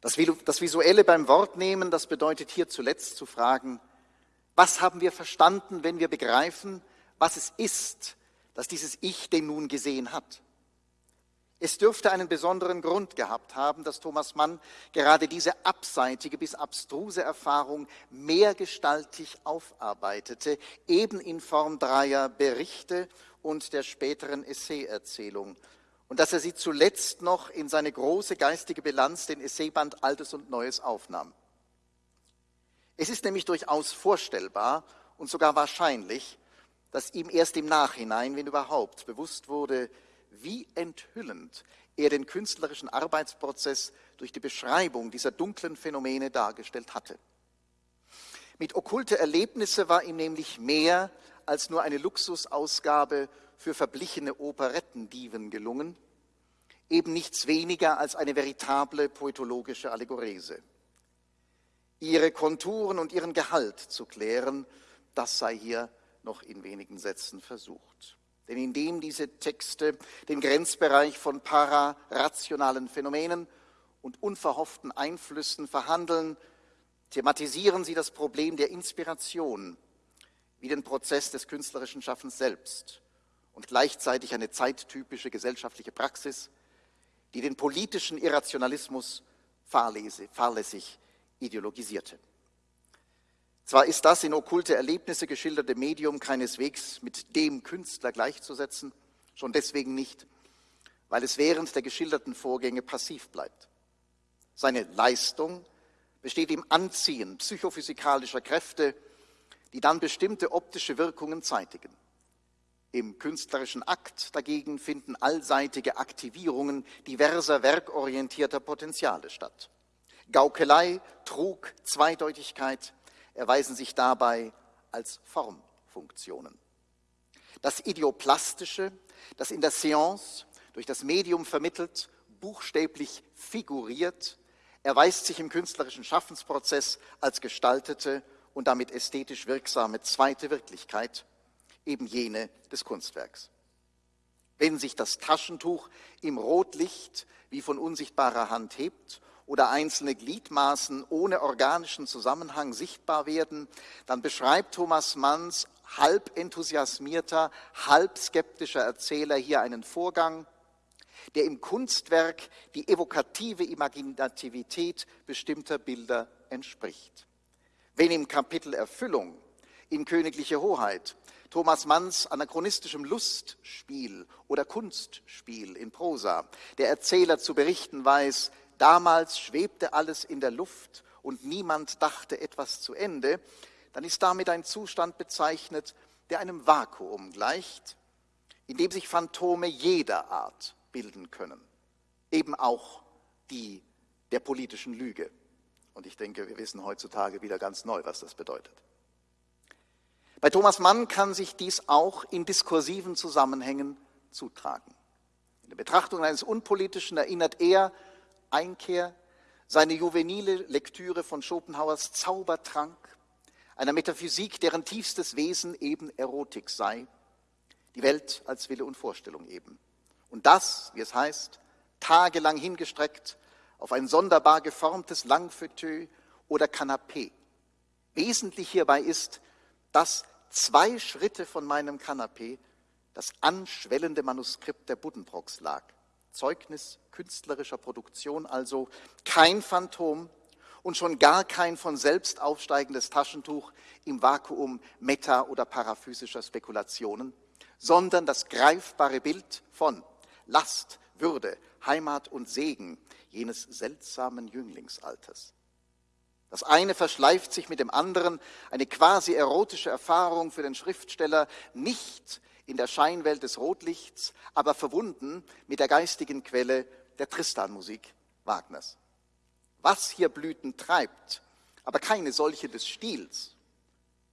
Das Visuelle beim Wortnehmen, das bedeutet hier zuletzt zu fragen, was haben wir verstanden, wenn wir begreifen, was es ist, dass dieses Ich den nun gesehen hat? Es dürfte einen besonderen Grund gehabt haben, dass Thomas Mann gerade diese abseitige bis abstruse Erfahrung mehrgestaltig aufarbeitete, eben in Form dreier Berichte und der späteren Essayerzählung. Und dass er sie zuletzt noch in seine große geistige Bilanz, den Essayband Altes und Neues, aufnahm. Es ist nämlich durchaus vorstellbar und sogar wahrscheinlich, dass ihm erst im Nachhinein, wenn überhaupt, bewusst wurde, wie enthüllend er den künstlerischen Arbeitsprozess durch die Beschreibung dieser dunklen Phänomene dargestellt hatte. Mit okkulte Erlebnisse war ihm nämlich mehr als nur eine Luxusausgabe für verblichene Operettendiven gelungen, eben nichts weniger als eine veritable poetologische Allegorese ihre Konturen und ihren Gehalt zu klären, das sei hier noch in wenigen Sätzen versucht. Denn indem diese Texte den Grenzbereich von pararationalen Phänomenen und unverhofften Einflüssen verhandeln, thematisieren sie das Problem der Inspiration wie den Prozess des künstlerischen Schaffens selbst und gleichzeitig eine zeittypische gesellschaftliche Praxis, die den politischen Irrationalismus fahrlässig ideologisierte. Zwar ist das in okkulte Erlebnisse geschilderte Medium keineswegs mit dem Künstler gleichzusetzen, schon deswegen nicht, weil es während der geschilderten Vorgänge passiv bleibt. Seine Leistung besteht im Anziehen psychophysikalischer Kräfte, die dann bestimmte optische Wirkungen zeitigen. Im künstlerischen Akt dagegen finden allseitige Aktivierungen diverser werkorientierter Potenziale statt. Gaukelei, Trug, Zweideutigkeit erweisen sich dabei als Formfunktionen. Das Idioplastische, das in der Seance durch das Medium vermittelt, buchstäblich figuriert, erweist sich im künstlerischen Schaffensprozess als gestaltete und damit ästhetisch wirksame zweite Wirklichkeit, eben jene des Kunstwerks. Wenn sich das Taschentuch im Rotlicht wie von unsichtbarer Hand hebt oder einzelne Gliedmaßen ohne organischen Zusammenhang sichtbar werden, dann beschreibt Thomas Manns halb enthusiasmierter, halb skeptischer Erzähler hier einen Vorgang, der im Kunstwerk die evokative Imaginativität bestimmter Bilder entspricht. Wenn im Kapitel Erfüllung in Königliche Hoheit Thomas Manns anachronistischem Lustspiel oder Kunstspiel in Prosa der Erzähler zu berichten weiß, damals schwebte alles in der Luft und niemand dachte etwas zu Ende, dann ist damit ein Zustand bezeichnet, der einem Vakuum gleicht, in dem sich Phantome jeder Art bilden können, eben auch die der politischen Lüge. Und ich denke, wir wissen heutzutage wieder ganz neu, was das bedeutet. Bei Thomas Mann kann sich dies auch in diskursiven Zusammenhängen zutragen. In der Betrachtung eines Unpolitischen erinnert er Einkehr, seine juvenile Lektüre von Schopenhauers Zaubertrank, einer Metaphysik, deren tiefstes Wesen eben Erotik sei, die Welt als Wille und Vorstellung eben. Und das, wie es heißt, tagelang hingestreckt auf ein sonderbar geformtes Langfauteuil oder Kanapee. Wesentlich hierbei ist, dass zwei Schritte von meinem Kanapee das anschwellende Manuskript der Buddenbrocks lag. Zeugnis künstlerischer Produktion, also kein Phantom und schon gar kein von selbst aufsteigendes Taschentuch im Vakuum meta- oder paraphysischer Spekulationen, sondern das greifbare Bild von Last, Würde, Heimat und Segen jenes seltsamen Jünglingsalters. Das eine verschleift sich mit dem anderen, eine quasi erotische Erfahrung für den Schriftsteller, nicht in der Scheinwelt des Rotlichts, aber verbunden mit der geistigen Quelle der Tristan-Musik Wagners. Was hier Blüten treibt, aber keine solche des Stils,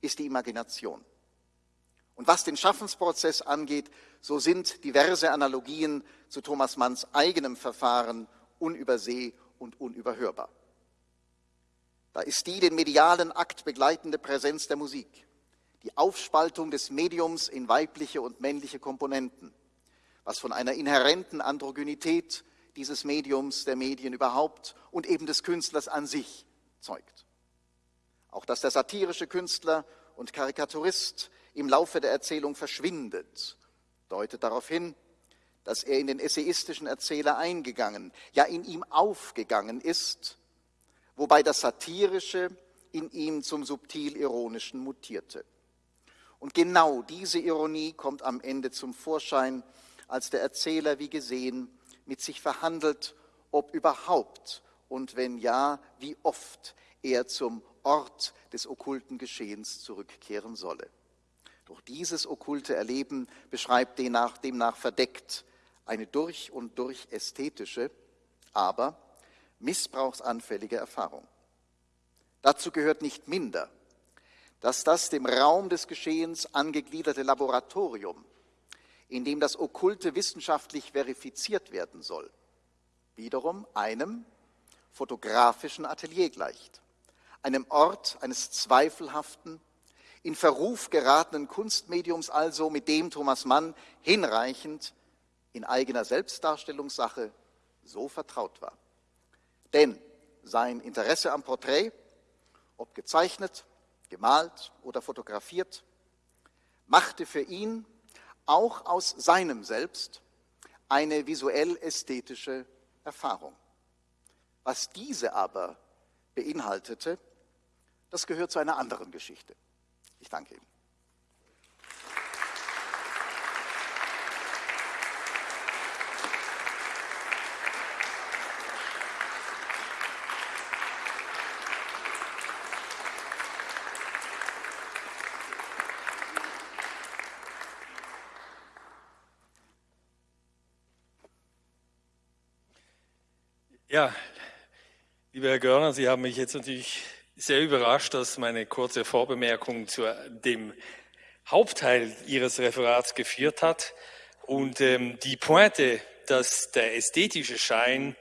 ist die Imagination. Und was den Schaffensprozess angeht, so sind diverse Analogien zu Thomas Manns eigenem Verfahren unüberseh und unüberhörbar. Da ist die den medialen Akt begleitende Präsenz der Musik, die Aufspaltung des Mediums in weibliche und männliche Komponenten, was von einer inhärenten Androgynität dieses Mediums, der Medien überhaupt und eben des Künstlers an sich zeugt. Auch dass der satirische Künstler und Karikaturist im Laufe der Erzählung verschwindet, deutet darauf hin, dass er in den essayistischen Erzähler eingegangen, ja in ihm aufgegangen ist wobei das Satirische in ihm zum subtil-ironischen mutierte. Und genau diese Ironie kommt am Ende zum Vorschein, als der Erzähler, wie gesehen, mit sich verhandelt, ob überhaupt und wenn ja, wie oft er zum Ort des okkulten Geschehens zurückkehren solle. Doch dieses okkulte Erleben beschreibt demnach, demnach verdeckt eine durch und durch ästhetische, aber missbrauchsanfällige Erfahrung. Dazu gehört nicht minder, dass das dem Raum des Geschehens angegliederte Laboratorium, in dem das Okkulte wissenschaftlich verifiziert werden soll, wiederum einem fotografischen Atelier gleicht, einem Ort eines zweifelhaften, in Verruf geratenen Kunstmediums also, mit dem Thomas Mann hinreichend in eigener Selbstdarstellungssache so vertraut war. Denn sein Interesse am Porträt, ob gezeichnet, gemalt oder fotografiert, machte für ihn auch aus seinem Selbst eine visuell-ästhetische Erfahrung. Was diese aber beinhaltete, das gehört zu einer anderen Geschichte. Ich danke Ihnen. Ja, lieber Herr Görner, Sie haben mich jetzt natürlich sehr überrascht, dass meine kurze Vorbemerkung zu dem Hauptteil Ihres Referats geführt hat. Und ähm, die Pointe, dass der ästhetische Schein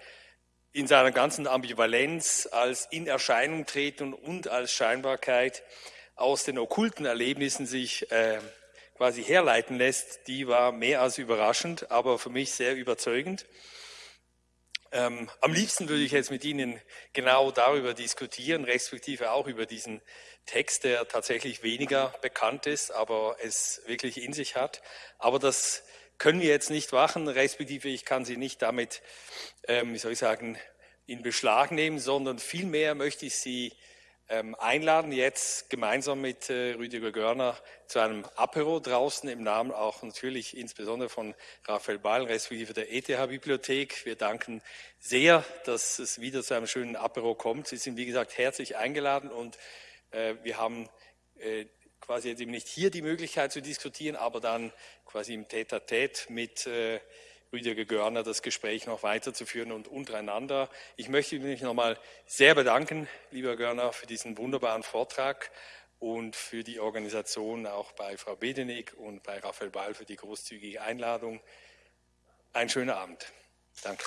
in seiner ganzen Ambivalenz als in Erscheinung treten und als Scheinbarkeit aus den okkulten Erlebnissen sich äh, quasi herleiten lässt, die war mehr als überraschend, aber für mich sehr überzeugend. Ähm, am liebsten würde ich jetzt mit Ihnen genau darüber diskutieren, respektive auch über diesen Text, der tatsächlich weniger bekannt ist, aber es wirklich in sich hat. Aber das können wir jetzt nicht machen, respektive ich kann Sie nicht damit, ähm, wie soll ich sagen, in Beschlag nehmen, sondern vielmehr möchte ich Sie einladen, jetzt gemeinsam mit äh, Rüdiger Görner zu einem Apero draußen im Namen auch natürlich insbesondere von Raphael Ball, respektive der ETH-Bibliothek. Wir danken sehr, dass es wieder zu einem schönen Apero kommt. Sie sind, wie gesagt, herzlich eingeladen und äh, wir haben äh, quasi jetzt eben nicht hier die Möglichkeit zu diskutieren, aber dann quasi im Tête-à-Tête mit äh, Rüdiger Görner das Gespräch noch weiterzuführen und untereinander. Ich möchte mich nochmal sehr bedanken, lieber Görner, für diesen wunderbaren Vortrag und für die Organisation auch bei Frau Bedenig und bei Raphael Ball für die großzügige Einladung. Ein schöner Abend. Danke.